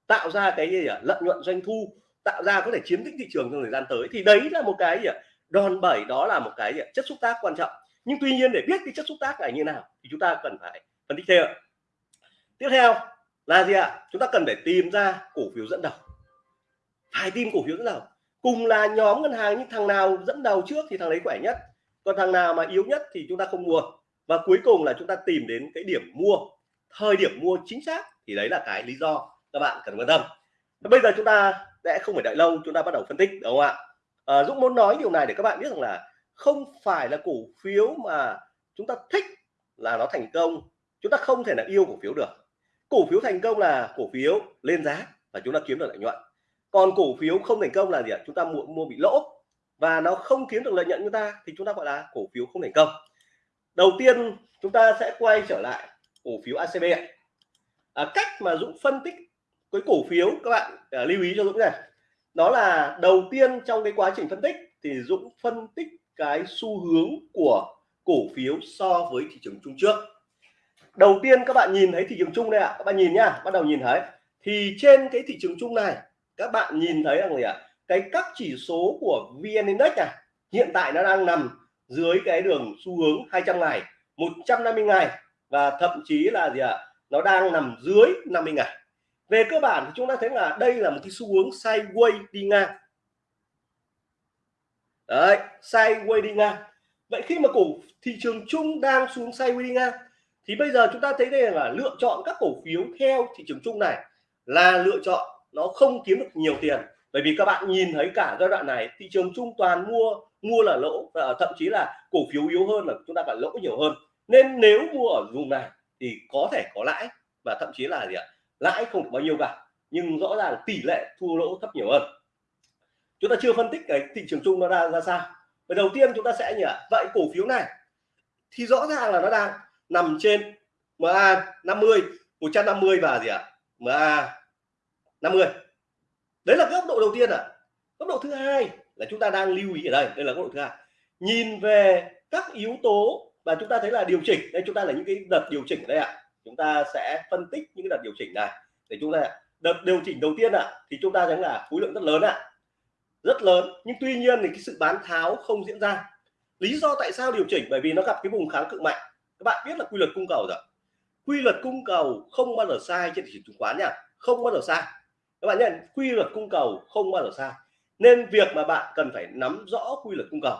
tạo ra cái gì ạ? Lợi nhuận doanh thu tạo ra có thể chiếm lĩnh thị trường trong thời gian tới, thì đấy là một cái gì ạ? Đòn bẩy, đó là một cái gì ạ? chất xúc tác quan trọng. Nhưng tuy nhiên để biết cái chất xúc tác này như nào thì chúng ta cần phải phân tích thêm tiếp theo là gì ạ? Chúng ta cần phải tìm ra cổ phiếu dẫn đầu. Phải tìm cổ phiếu dẫn đầu. Cùng là nhóm ngân hàng nhưng thằng nào dẫn đầu trước thì thằng đấy khỏe nhất. Còn thằng nào mà yếu nhất thì chúng ta không mua. Và cuối cùng là chúng ta tìm đến cái điểm mua. Thời điểm mua chính xác thì đấy là cái lý do các bạn cần quan tâm bây giờ chúng ta sẽ không phải đợi lâu chúng ta bắt đầu phân tích đúng không ạ? À, Dũng muốn nói điều này để các bạn biết rằng là không phải là cổ phiếu mà chúng ta thích là nó thành công. Chúng ta không thể là yêu cổ phiếu được. Cổ phiếu thành công là cổ phiếu lên giá và chúng ta kiếm được lợi nhuận. Còn cổ phiếu không thành công là gì ạ? Chúng ta mua mua bị lỗ và nó không kiếm được lợi nhuận chúng ta thì chúng ta gọi là cổ phiếu không thành công. Đầu tiên chúng ta sẽ quay trở lại cổ phiếu ACB à, cách mà Dũng phân tích cái cổ phiếu các bạn à, lưu ý cho Dũng này. Đó là đầu tiên trong cái quá trình phân tích thì Dũng phân tích cái xu hướng của cổ phiếu so với thị trường chung trước. Đầu tiên các bạn nhìn thấy thị trường chung đây ạ à. các bạn nhìn nhá bắt đầu nhìn thấy. Thì trên cái thị trường chung này các bạn nhìn thấy rằng gì ạ? Cái các chỉ số của VN Index này hiện tại nó đang nằm dưới cái đường xu hướng 200 ngày 150 ngày và thậm chí là gì ạ? Nó đang nằm dưới 50 ngày về cơ bản thì chúng ta thấy là đây là một cái xu hướng sideways đi ngang. Đấy, sideways đi ngang. Vậy khi mà cổ thị trường chung đang xuống sideways đi ngang, thì bây giờ chúng ta thấy đây là lựa chọn các cổ phiếu theo thị trường chung này là lựa chọn nó không kiếm được nhiều tiền. Bởi vì các bạn nhìn thấy cả giai đoạn này, thị trường chung toàn mua mua là lỗ, và thậm chí là cổ phiếu yếu hơn là chúng ta phải lỗ nhiều hơn. Nên nếu mua ở vùng này thì có thể có lãi và thậm chí là gì ạ? Lãi không bao nhiêu cả, nhưng rõ ràng tỷ lệ thua lỗ thấp nhiều hơn. Chúng ta chưa phân tích cái thị trường chung nó ra ra sao. Và đầu tiên chúng ta sẽ nhỉ, vậy cổ phiếu này thì rõ ràng là nó đang nằm trên MA 50 150 và gì ạ? MA 50 đấy là góc độ đầu tiên ạ. À. góc độ thứ hai là chúng ta đang lưu ý ở đây đây là góc độ thứ hai. Nhìn về các yếu tố và chúng ta thấy là điều chỉnh, đây chúng ta là những cái đợt điều chỉnh ở đây ạ. à chúng ta sẽ phân tích những cái đợt điều chỉnh này. Để chúng ta đợt điều chỉnh đầu tiên ạ à, thì chúng ta thấy là khối lượng rất lớn ạ. À. rất lớn nhưng tuy nhiên thì cái sự bán tháo không diễn ra. Lý do tại sao điều chỉnh? Bởi vì nó gặp cái vùng kháng cự mạnh. Các bạn biết là quy luật cung cầu rồi quy luật cung cầu không bao giờ sai trên thị trường chứng khoán nha. Không bao giờ sai. Các bạn nhận quy luật cung cầu không bao giờ sai. Nên việc mà bạn cần phải nắm rõ quy luật cung cầu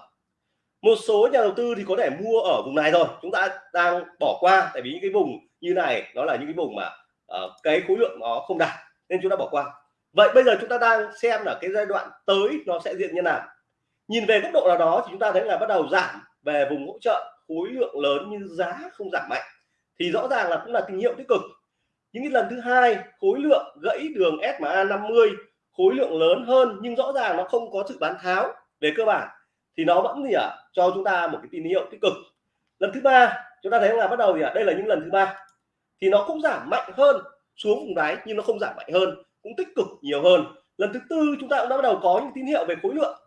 một số nhà đầu tư thì có thể mua ở vùng này rồi chúng ta đang bỏ qua tại vì những cái vùng như này nó là những cái vùng mà uh, cái khối lượng nó không đạt nên chúng ta bỏ qua. Vậy bây giờ chúng ta đang xem là cái giai đoạn tới nó sẽ diễn như nào. Nhìn về góc độ nào đó thì chúng ta thấy là bắt đầu giảm về vùng hỗ trợ khối lượng lớn nhưng giá không giảm mạnh. Thì rõ ràng là cũng là tín hiệu tích cực. Những cái lần thứ hai khối lượng gãy đường SMA 50 khối lượng lớn hơn nhưng rõ ràng nó không có sự bán tháo về cơ bản thì nó vẫn gì ạ à, cho chúng ta một cái tín hiệu tích cực. Lần thứ ba chúng ta thấy là bắt đầu gì ạ à, đây là những lần thứ ba. Thì nó cũng giảm mạnh hơn xuống vùng đáy nhưng nó không giảm mạnh hơn cũng tích cực nhiều hơn. Lần thứ tư chúng ta cũng đã bắt đầu có những tín hiệu về khối lượng.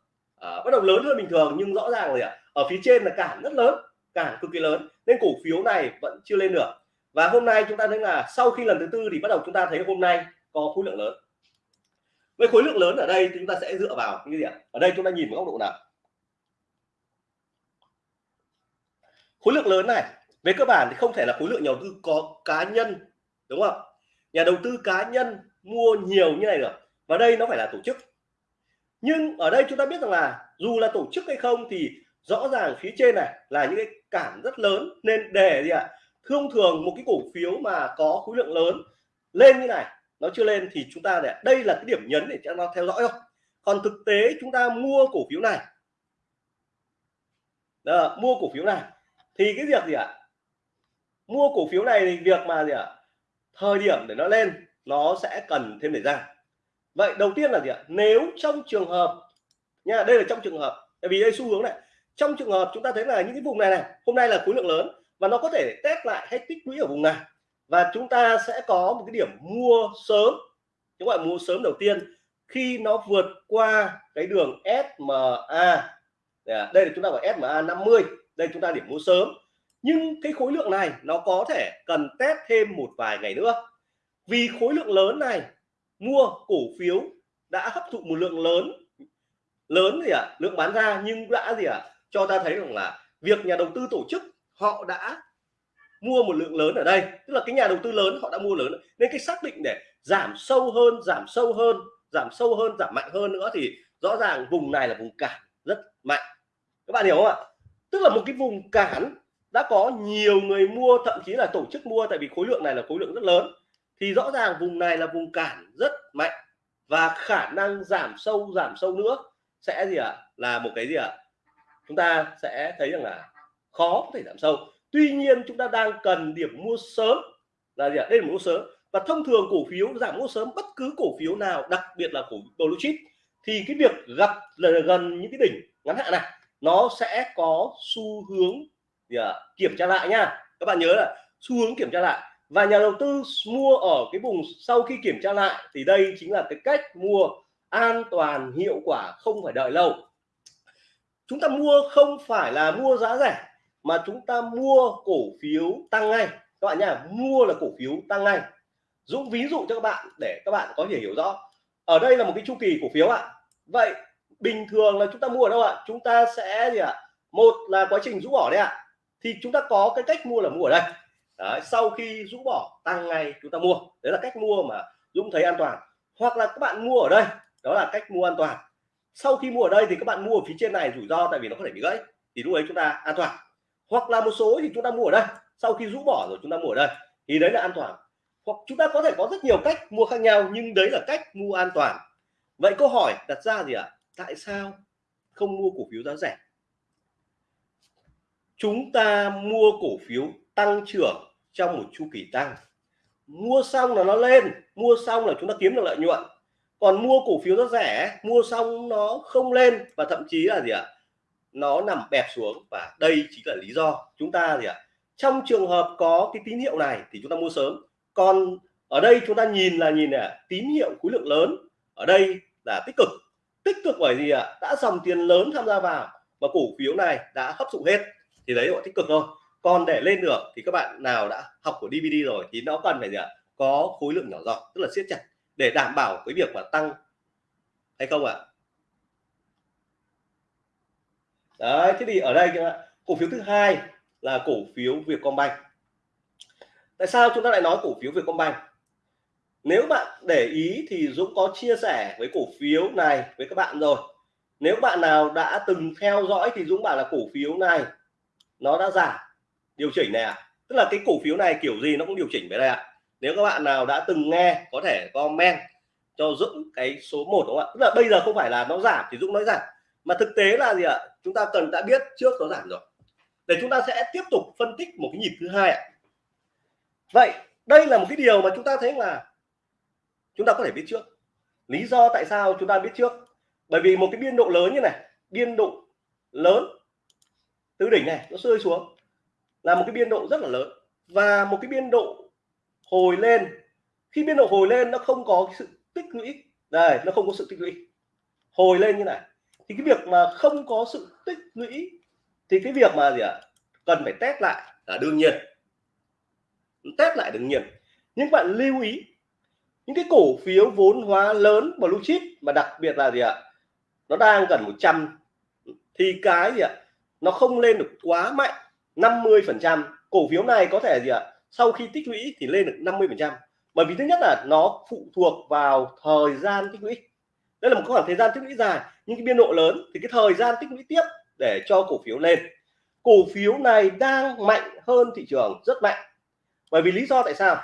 À, bắt đầu lớn hơn bình thường nhưng rõ ràng rồi ạ à, ở phía trên là cản rất lớn cản cực kỳ lớn nên cổ phiếu này vẫn chưa lên được. Và hôm nay chúng ta thấy là sau khi lần thứ tư thì bắt đầu chúng ta thấy hôm nay có khối lượng lớn. Với khối lượng lớn ở đây chúng ta sẽ dựa vào cái gì ạ? Ở đây chúng ta nhìn một góc độ nào? Khối lượng lớn này về cơ bản thì không thể là khối lượng nhà đầu tư có cá nhân đúng không nhà đầu tư cá nhân mua nhiều như này được và đây nó phải là tổ chức. Nhưng ở đây chúng ta biết rằng là dù là tổ chức hay không thì rõ ràng phía trên này là những cái cản rất lớn. Nên để gì ạ? Thông thường một cái cổ phiếu mà có khối lượng lớn lên như này nó chưa lên thì chúng ta để đây là cái điểm nhấn để cho nó theo dõi thôi. Còn thực tế chúng ta mua cổ phiếu này Đó, mua cổ phiếu này thì cái việc gì ạ? Mua cổ phiếu này thì việc mà gì ạ? Thời điểm để nó lên, nó sẽ cần thêm thời gian. Vậy đầu tiên là gì ạ? Nếu trong trường hợp nha, đây là trong trường hợp, tại vì đây xu hướng này. Trong trường hợp chúng ta thấy là những cái vùng này này, hôm nay là khối lượng lớn và nó có thể test lại hay tích lũy ở vùng này. Và chúng ta sẽ có một cái điểm mua sớm chúng gọi mua sớm đầu tiên khi nó vượt qua cái đường SMA dạ, đây là chúng ta gọi SMA 50 đây chúng ta điểm mua sớm. Nhưng cái khối lượng này nó có thể cần test thêm một vài ngày nữa. Vì khối lượng lớn này, mua cổ phiếu đã hấp thụ một lượng lớn lớn gì ạ? À? lượng bán ra nhưng đã gì ạ? À? cho ta thấy rằng là việc nhà đầu tư tổ chức, họ đã mua một lượng lớn ở đây. Tức là cái nhà đầu tư lớn họ đã mua lớn. Nên cái xác định để giảm sâu hơn, giảm sâu hơn, giảm sâu hơn, giảm mạnh hơn nữa thì rõ ràng vùng này là vùng cản rất mạnh. Các bạn hiểu không ạ? Tức là một cái vùng cản đã có nhiều người mua, thậm chí là tổ chức mua, tại vì khối lượng này là khối lượng rất lớn thì rõ ràng vùng này là vùng cản rất mạnh và khả năng giảm sâu giảm sâu nữa sẽ gì ạ à? là một cái gì ạ à? chúng ta sẽ thấy rằng là khó có thể giảm sâu tuy nhiên chúng ta đang cần điểm mua sớm, là gì ạ à? đây là mua sớm và thông thường cổ phiếu giảm mua sớm, bất cứ cổ phiếu nào, đặc biệt là cổ blue chip, thì cái việc gặp là gần những cái đỉnh ngắn hạn này nó sẽ có xu hướng gì à, kiểm tra lại nha. Các bạn nhớ là xu hướng kiểm tra lại. Và nhà đầu tư mua ở cái vùng sau khi kiểm tra lại thì đây chính là cái cách mua an toàn hiệu quả không phải đợi lâu. Chúng ta mua không phải là mua giá rẻ mà chúng ta mua cổ phiếu tăng ngay. Các bạn nhá mua là cổ phiếu tăng ngay. Dũng ví dụ cho các bạn để các bạn có thể hiểu rõ. Ở đây là một cái chu kỳ cổ phiếu ạ. Vậy bình thường là chúng ta mua ở đâu ạ? Chúng ta sẽ gì ạ? Một là quá trình rũ bỏ đấy ạ. Thì chúng ta có cái cách mua là mua ở đây. Đấy, sau khi rũ bỏ tăng ngay chúng ta mua. Đấy là cách mua mà Dũng thấy an toàn. Hoặc là các bạn mua ở đây đó là cách mua an toàn. Sau khi mua ở đây thì các bạn mua ở phía trên này rủi ro tại vì nó có thể bị gãy thì lúc ấy chúng ta an toàn. Hoặc là một số thì chúng ta mua ở đây. Sau khi rũ bỏ rồi chúng ta mua ở đây thì đấy là an toàn. Hoặc chúng ta có thể có rất nhiều cách mua khác nhau nhưng đấy là cách mua an toàn. Vậy câu hỏi đặt ra gì ạ? à? Tại sao không mua cổ phiếu giá rẻ? Chúng ta mua cổ phiếu tăng trưởng trong một chu kỳ tăng. Mua xong là nó lên, mua xong là chúng ta kiếm được lợi nhuận. Còn mua cổ phiếu giá rẻ, mua xong nó không lên và thậm chí là gì ạ? Nó nằm bẹp xuống và đây chính là lý do chúng ta gì ạ? Trong trường hợp có cái tín hiệu này thì chúng ta mua sớm. Còn ở đây chúng ta nhìn là nhìn là tín hiệu khối lượng lớn ở đây là tích cực tích cực bởi gì ạ? Đã dòng tiền lớn tham gia vào và cổ phiếu này đã hấp thụ hết thì đấy gọi tích cực thôi. Còn để lên được thì các bạn nào đã học của DVD rồi thì nó cần phải gì ạ? Có khối lượng nhỏ giọt, tức là siết chặt để đảm bảo cái việc mà tăng hay không ạ? Đấy, thế thì ở đây cổ phiếu thứ hai là cổ phiếu Vietcombank. Tại sao chúng ta lại nói cổ phiếu Vietcombank? Nếu bạn để ý thì Dũng có chia sẻ với cổ phiếu này với các bạn rồi nếu bạn nào đã từng theo dõi thì Dũng bảo là cổ phiếu này nó đã giảm, điều chỉnh này ạ à. tức là cái cổ phiếu này kiểu gì nó cũng điều chỉnh về đây ạ à. nếu các bạn nào đã từng nghe, có thể comment cho Dũng cái số 1 đúng không ạ tức là bây giờ không phải là nó giảm thì Dũng nói giảm, mà thực tế là gì ạ à? chúng ta cần đã biết trước nó giảm rồi để chúng ta sẽ tiếp tục phân tích một cái nhịp thứ hai ạ vậy, đây là một cái điều mà chúng ta thấy là chúng ta có thể biết trước. Lý do tại sao chúng ta biết trước? Bởi vì một cái biên độ lớn như này biên độ lớn từ đỉnh này nó rơi xuống là một cái biên độ rất là lớn. Và một cái biên độ hồi lên khi biên độ hồi lên nó không có cái sự tích lũy đây nó không có sự tích lũy. Hồi lên như này thì cái việc mà không có sự tích lũy thì cái việc mà gì ạ? À, cần phải test lại là đương nhiên. Test lại đương nhiên. Nhưng bạn lưu ý những cái cổ phiếu vốn hóa lớn, blue chip mà đặc biệt là gì ạ? Nó đang gần 100 thì cái gì ạ? Nó không lên được quá mạnh 50 phần trăm. Cổ phiếu này có thể gì ạ? Sau khi tích lũy thì lên được 50 phần trăm. Bởi vì thứ nhất là nó phụ thuộc vào thời gian tích lũy. Đây là một khoảng thời gian tích lũy dài, nhưng cái biên độ lớn thì cái thời gian tích lũy tiếp để cho cổ phiếu lên. Cổ phiếu này đang mạnh hơn thị trường rất mạnh. Bởi vì lý do tại sao?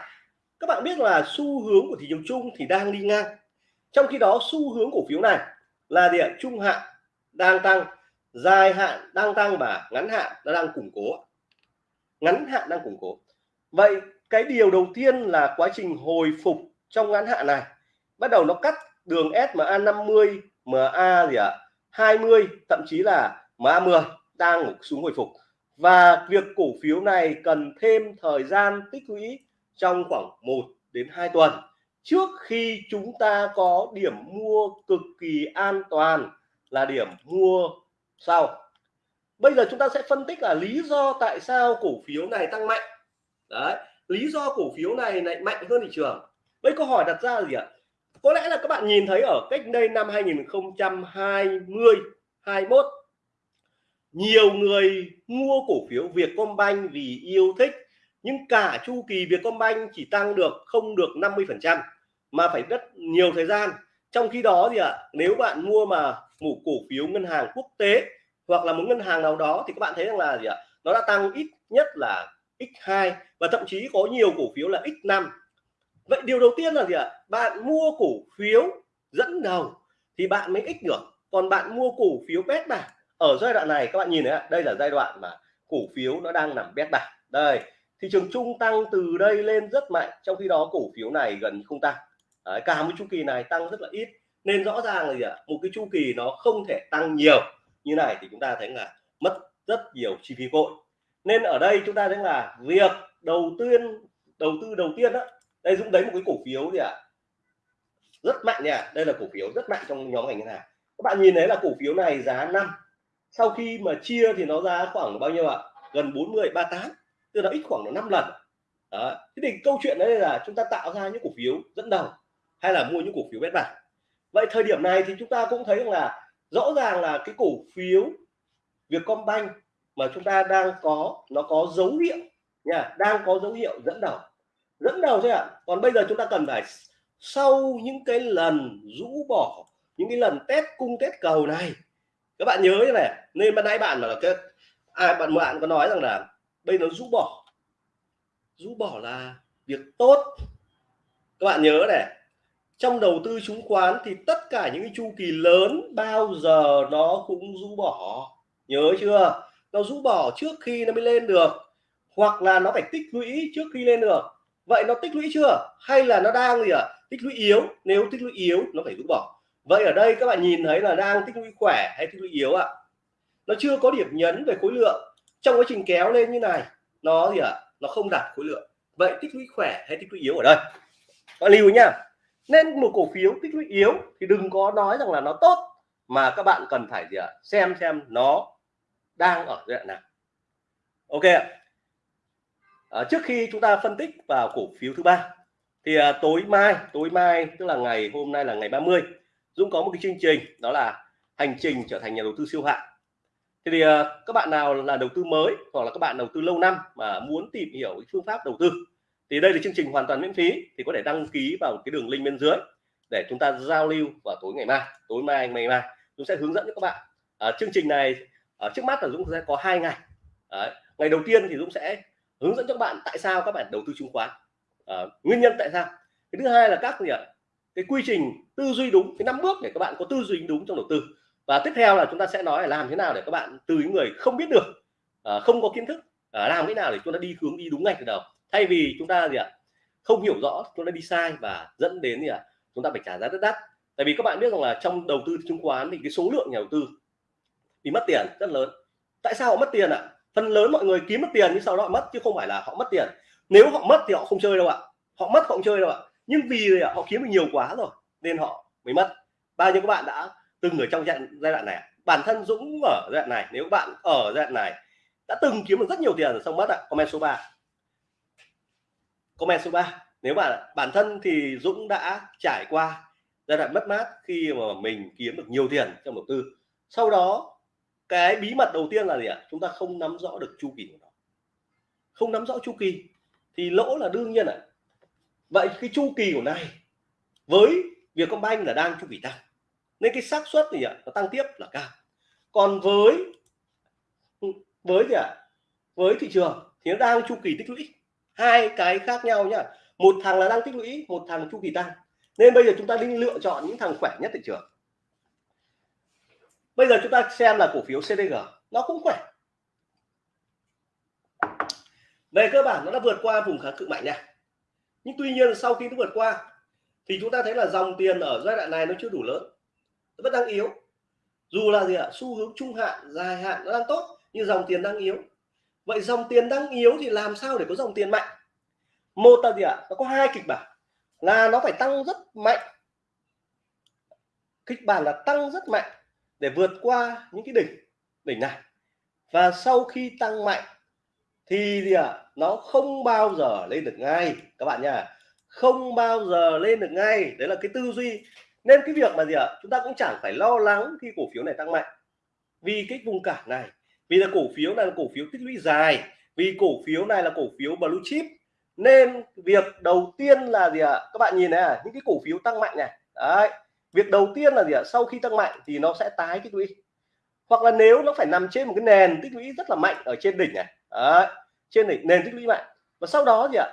Các bạn biết là xu hướng của thị trường chung thì đang đi ngang. Trong khi đó, xu hướng cổ phiếu này là địa trung hạn đang tăng, dài hạn đang tăng và ngắn hạn nó đang củng cố ngắn hạn đang củng cố. Vậy cái điều đầu tiên là quá trình hồi phục trong ngắn hạn này. Bắt đầu nó cắt đường SMA 50 MA gì ạ? à? 20 thậm chí là MA 10 đang xuống hồi phục. Và việc cổ phiếu này cần thêm thời gian tích lũy trong khoảng 1 đến 2 tuần. Trước khi chúng ta có điểm mua cực kỳ an toàn là điểm mua sau. Bây giờ chúng ta sẽ phân tích là lý do tại sao cổ phiếu này tăng mạnh. Đấy, lý do cổ phiếu này lại mạnh hơn thị trường. Bây câu hỏi đặt ra là gì ạ? Có lẽ là các bạn nhìn thấy ở cách đây năm 2020 21 nhiều người mua cổ phiếu Vietcombank vì yêu thích nhưng cả chu kỳ Vietcombank chỉ tăng được, không được 50 phần trăm, mà phải rất nhiều thời gian. Trong khi đó thì ạ, nếu bạn mua mà một cổ phiếu ngân hàng quốc tế hoặc là một ngân hàng nào đó thì các bạn thấy rằng là gì ạ? Nó đã tăng ít nhất là x2 và thậm chí có nhiều cổ phiếu là x5 vậy điều đầu tiên là gì ạ? Bạn mua cổ phiếu dẫn đầu thì bạn mới x được. Còn bạn mua cổ phiếu bét bạc, ở giai đoạn này, các bạn nhìn thấy đây là giai đoạn mà cổ phiếu nó đang nằm bét bạc. Đây thị trường chung tăng từ đây lên rất mạnh trong khi đó cổ phiếu này gần không tăng. Đấy, cả một chu kỳ này tăng rất là ít. Nên rõ ràng là gì ạ? Một cái chu kỳ nó không thể tăng nhiều. Như này thì chúng ta thấy là mất rất nhiều chi phí vội. Nên ở đây chúng ta thấy là việc đầu tiên đầu tư đầu tiên đó đây dũng đấy một cái cổ phiếu gì ạ? Rất mạnh nha. Đây là cổ phiếu rất mạnh trong nhóm ngành ngân hàng. Các bạn nhìn thấy là cổ phiếu này giá 5 sau khi mà chia thì nó ra khoảng bao nhiêu ạ? Gần 40 38 tức là ít khoảng là 5 lần đó. thế thì câu chuyện đấy là chúng ta tạo ra những cổ phiếu dẫn đầu hay là mua những cổ phiếu bét bạc vậy thời điểm này thì chúng ta cũng thấy là rõ ràng là cái cổ phiếu Vietcombank mà chúng ta đang có, nó có dấu hiệu nha, đang có dấu hiệu dẫn đầu dẫn đầu thôi ạ à. còn bây giờ chúng ta cần phải sau những cái lần rũ bỏ, những cái lần test cung test cầu này các bạn nhớ như này nên ban nãy bạn là cái ai bạn bạn có nói rằng là bây nó rũ bỏ. Rũ bỏ là việc tốt. Các bạn nhớ này, trong đầu tư chứng khoán thì tất cả những cái chu kỳ lớn bao giờ nó cũng rũ bỏ. Nhớ chưa? Nó rũ bỏ trước khi nó mới lên được. Hoặc là nó phải tích lũy trước khi lên được. Vậy nó tích lũy chưa? Hay là nó đang gì ạ? À? tích lũy yếu. Nếu tích lũy yếu, nó phải rũ bỏ. Vậy ở đây các bạn nhìn thấy là đang tích lũy khỏe hay tích lũy yếu ạ? À? nó chưa có điểm nhấn về khối lượng trong quá trình kéo lên như này nó gì ạ? À? nó không đạt khối lượng. Vậy tích lũy khỏe hay tích lũy yếu ở đây? Bạn lưu nhá. Nên một cổ phiếu tích lũy yếu thì đừng có nói rằng là nó tốt mà các bạn cần phải gì ạ? Xem xem nó đang ở giai đoạn nào. Ok à, trước khi chúng ta phân tích vào cổ phiếu thứ ba thì à, tối mai tối mai tức là ngày hôm nay là ngày 30 Dũng có một cái chương trình đó là hành trình trở thành nhà đầu tư siêu hạng thì, thì uh, các bạn nào là đầu tư mới hoặc là các bạn đầu tư lâu năm mà muốn tìm hiểu phương pháp đầu tư thì đây là chương trình hoàn toàn miễn phí thì có thể đăng ký vào cái đường link bên dưới để chúng ta giao lưu vào tối ngày mai tối mai ngày mai. Chúng sẽ hướng dẫn cho các bạn. À, chương trình này ở trước mắt là Dũng sẽ có hai ngày. Đấy. ngày đầu tiên thì Dũng sẽ hướng dẫn cho các bạn tại sao các bạn đầu tư chứng khoán. À, nguyên nhân tại sao? Cái thứ hai là các gì ạ? Cái quy trình tư duy đúng cái năm bước để các bạn có tư duy đúng trong đầu tư và tiếp theo là chúng ta sẽ nói là làm thế nào để các bạn từ những người không biết được à, không có kiến thức à, làm thế nào để chúng ta đi hướng đi đúng ngay từ đầu. Thay vì chúng ta gì ạ không hiểu rõ chúng ta đi sai và dẫn đến gì ạ chúng ta phải trả giá rất đắt. Tại vì các bạn biết rằng là trong đầu tư chứng khoán thì cái số lượng nhà đầu tư thì mất tiền rất lớn. Tại sao họ mất tiền ạ? À? phần lớn mọi người kiếm mất tiền nhưng sau đó họ mất chứ không phải là họ mất tiền. Nếu họ mất thì họ không chơi đâu ạ. Họ mất họ không chơi đâu ạ. Nhưng vì họ kiếm được nhiều quá rồi nên họ mới mất. Bao nhiêu các bạn đã từng ở trong giai đoạn này à? bản thân Dũng ở giai đoạn này, nếu bạn ở giai đoạn này, đã từng kiếm được rất nhiều tiền rồi xong mất ạ, comment số 3 comment số 3 nếu bạn bản thân thì Dũng đã trải qua giai đoạn mất mát khi mà mình kiếm được nhiều tiền trong đầu tư. Sau đó, cái bí mật đầu tiên là gì ạ? Chúng ta không nắm rõ được chu kỳ của nó. Không nắm rõ chu kỳ thì lỗ là đương nhiên ạ. Vậy cái chu kỳ của này với việc Vietcombank là đang chu kỳ tăng nên cái xác suất thì nó tăng tiếp là cao. Còn với với gì ạ? Với thị trường thì nó đang chu kỳ tích lũy. Hai cái khác nhau nhá. Một thằng là đang tích lũy, một thằng chu kỳ tăng. Nên bây giờ chúng ta đi lựa chọn những thằng khỏe nhất thị trường. Bây giờ chúng ta xem là cổ phiếu CDG nó cũng khỏe. Về cơ bản, nó đã vượt qua vùng kháng cự mạnh nha. Nhưng tuy nhiên sau khi nó vượt qua, thì chúng ta thấy là dòng tiền ở giai đoạn này nó chưa đủ lớn nó vẫn đang yếu. Dù là gì ạ, xu hướng trung hạn, dài hạn nó đang tốt, nhưng dòng tiền đang yếu. Vậy dòng tiền đang yếu thì làm sao để có dòng tiền mạnh? Một là gì ạ, nó có hai kịch bản. Là nó phải tăng rất mạnh. Kịch bản là tăng rất mạnh để vượt qua những cái đỉnh đỉnh này. Và sau khi tăng mạnh thì gì ạ, nó không bao giờ lên được ngay. Các bạn nha không bao giờ lên được ngay. Đấy là cái tư duy nên cái việc mà gì ạ? Chúng ta cũng chẳng phải lo lắng khi cổ phiếu này tăng mạnh. Vì cái vùng cản này vì là cổ phiếu này là cổ phiếu tích lũy dài vì cổ phiếu này là cổ phiếu blue chip nên việc đầu tiên là gì ạ? Các bạn nhìn này à, những cái cổ phiếu tăng mạnh này. Đấy việc đầu tiên là gì ạ? Sau khi tăng mạnh thì nó sẽ tái tích lũy. Hoặc là nếu nó phải nằm trên một cái nền tích lũy rất là mạnh ở trên đỉnh này. Đấy, trên đỉnh nền tích lũy mạnh. Và sau đó gì ạ?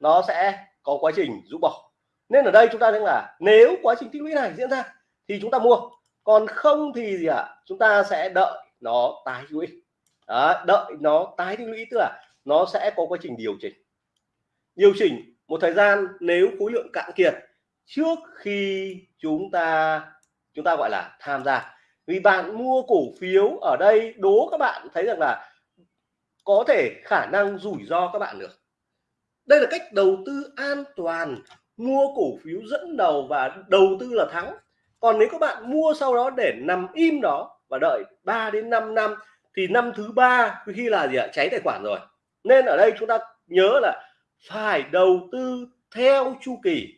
Nó sẽ có quá trình rũ bỏ nên ở đây chúng ta thấy là nếu quá trình tích lũy này diễn ra thì chúng ta mua. Còn không thì gì ạ? Chúng ta sẽ đợi nó tái tích lũy. Đó, đợi nó tái tích lũy tức là nó sẽ có quá trình điều chỉnh. Điều chỉnh một thời gian nếu khối lượng cạn kiệt trước khi chúng ta chúng ta gọi là tham gia. Vì bạn mua cổ phiếu ở đây đố các bạn thấy rằng là có thể khả năng rủi ro các bạn được. Đây là cách đầu tư an toàn mua cổ phiếu dẫn đầu và đầu tư là thắng. Còn nếu các bạn mua sau đó để nằm im đó và đợi 3 đến 5 năm, thì năm thứ ba khi là gì ạ? Cháy tài khoản rồi. Nên ở đây chúng ta nhớ là phải đầu tư theo chu kỳ.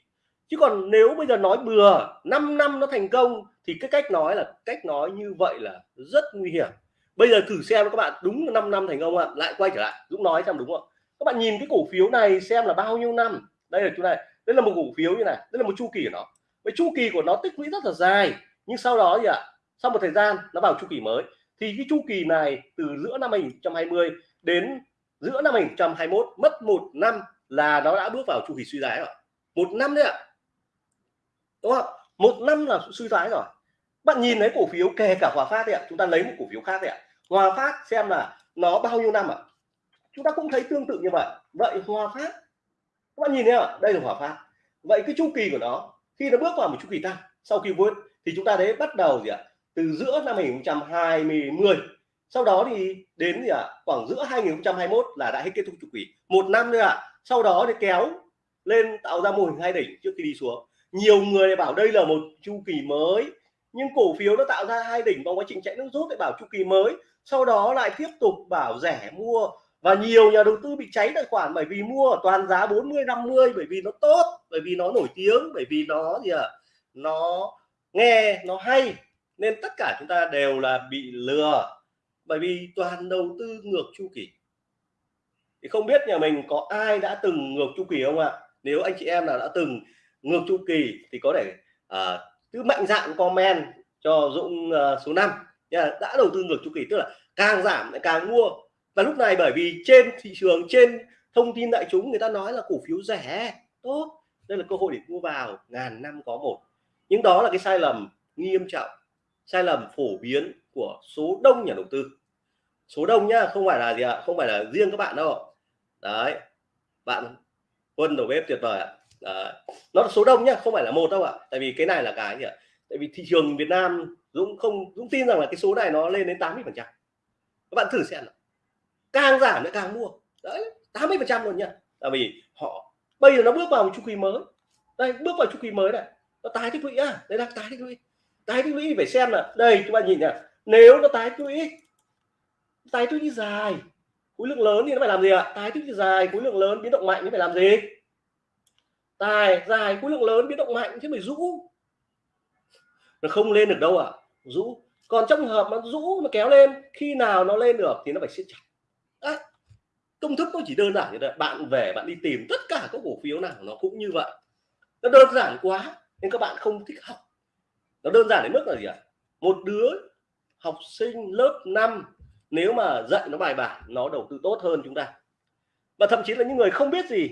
Chứ còn nếu bây giờ nói bừa 5 năm nó thành công, thì cái cách nói là, cách nói như vậy là rất nguy hiểm. Bây giờ thử xem các bạn, đúng là 5 năm thành công ạ? Lại quay trở lại Dũng nói xem đúng không các bạn nhìn cái cổ phiếu này xem là bao nhiêu năm? Đây là chỗ này đây là một cổ phiếu như này, đây là một chu kỳ của nó. Với chu kỳ của nó tích lũy rất là dài, nhưng sau đó gì ạ? Sau một thời gian nó vào chu kỳ mới. Thì cái chu kỳ này từ giữa năm 2020 đến giữa năm 2021 mất một năm là nó đã bước vào chu kỳ suy thoái rồi. Một năm đấy ạ. Đúng không? Một năm là suy thoái rồi. Bạn nhìn thấy cổ phiếu kể cả hòa phát đấy ạ. Chúng ta lấy một cổ phiếu khác đấy ạ. Hòa phát xem là nó bao nhiêu năm ạ? Chúng ta cũng thấy tương tự như vậy. Vậy hòa phát các bạn nhìn thấy ạ? Đây là hỏa phát vậy cái chu kỳ của nó, khi nó bước vào một chu kỳ tăng, sau khi vượt, thì chúng ta thấy bắt đầu gì ạ? Từ giữa năm 2020 sau đó thì đến gì ạ? Khoảng giữa 2021 là đã hết kết thúc chu kỳ. Một năm nữa ạ. Sau đó thì kéo lên, tạo ra mô hình hai đỉnh trước khi đi xuống. Nhiều người bảo đây là một chu kỳ mới, nhưng cổ phiếu nó tạo ra hai đỉnh trong quá trình chạy nước rút lại bảo chu kỳ mới. Sau đó lại tiếp tục bảo rẻ mua và nhiều nhà đầu tư bị cháy tài khoản bởi vì mua ở toàn giá 40 50 bởi vì nó tốt bởi vì nó nổi tiếng bởi vì nó gì ạ? À, nó nghe nó hay. Nên tất cả chúng ta đều là bị lừa bởi vì toàn đầu tư ngược chu kỳ. Thì không biết nhà mình có ai đã từng ngược chu kỳ không ạ? Nếu anh chị em nào đã từng ngược chu kỳ thì có thể uh, cứ mạnh dạn comment cho Dũng uh, số 5 nha đã đầu tư ngược chu kỳ tức là càng giảm lại càng mua và lúc này bởi vì trên thị trường, trên thông tin đại chúng người ta nói là cổ phiếu rẻ, tốt, đây là cơ hội để mua vào, ngàn năm có một. Nhưng đó là cái sai lầm nghiêm trọng, sai lầm phổ biến của số đông nhà đầu tư. Số đông nhá, không phải là gì ạ, không phải là riêng các bạn đâu. Đấy, bạn quân đầu bếp tuyệt vời ạ. Đấy. nó là số đông nhá, không phải là một đâu ạ. Tại vì cái này là cái gì ạ? Tại vì thị trường Việt Nam Dũng không, Dũng tin rằng là cái số này nó lên đến 80 phần trăm. Các bạn thử xem nào càng giảm lại càng mua. Đấy 80 phần trăm luôn nha tại vì họ, bây giờ nó bước vào một chu kỳ mới. Đây, bước vào chu kỳ mới này. Nó tái tích lũy à? Đây là tái tích lũy. Tái tích lũy phải xem là, đây, các bạn nhìn nhá. Nếu nó tái tích lũy, tái tích lũy dài, khối lượng lớn thì nó phải làm gì ạ? Tái tích lũy dài, khối lượng lớn biến động mạnh thì phải làm gì? Tài, dài, khối lượng lớn biến động mạnh chứ phải rũ. Nó không lên được đâu ạ. À. rũ. Còn trong trường hợp mà rũ, mà kéo lên, khi nào nó lên được thì nó phải siết chặt. Đấy. công thức nó chỉ đơn giản như vậy bạn về bạn đi tìm tất cả các cổ phiếu nào nó cũng như vậy. Nó đơn giản quá, nên các bạn không thích học. Nó đơn giản đến mức là gì ạ? Một đứa học sinh lớp 5 nếu mà dạy nó bài bản, nó đầu tư tốt hơn chúng ta. Và thậm chí là những người không biết gì,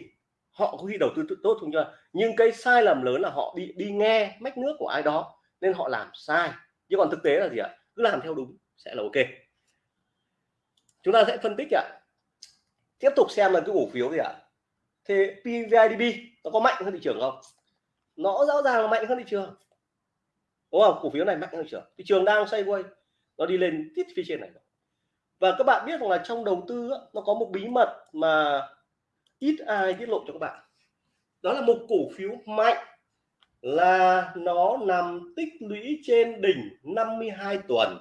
họ có khi đầu tư tốt không cho. Nhưng cái sai lầm lớn là họ đi đi nghe mách nước của ai đó, nên họ làm sai. Chứ còn thực tế là gì ạ? Cứ làm theo đúng, sẽ là ok chúng ta sẽ phân tích ạ. Tiếp tục xem là cái cổ phiếu gì ạ. Thì PVIDB nó có mạnh hơn thị trường không? Nó rõ ràng là mạnh hơn thị trường. Đúng không? Cổ phiếu này mạnh hơn thị trường. Thị trường đang sideways nó đi lên tít phía trên này và các bạn biết rằng là trong đầu tư nó có một bí mật mà ít ai tiết lộ cho các bạn. Đó là một cổ phiếu mạnh là nó nằm tích lũy trên đỉnh 52 tuần.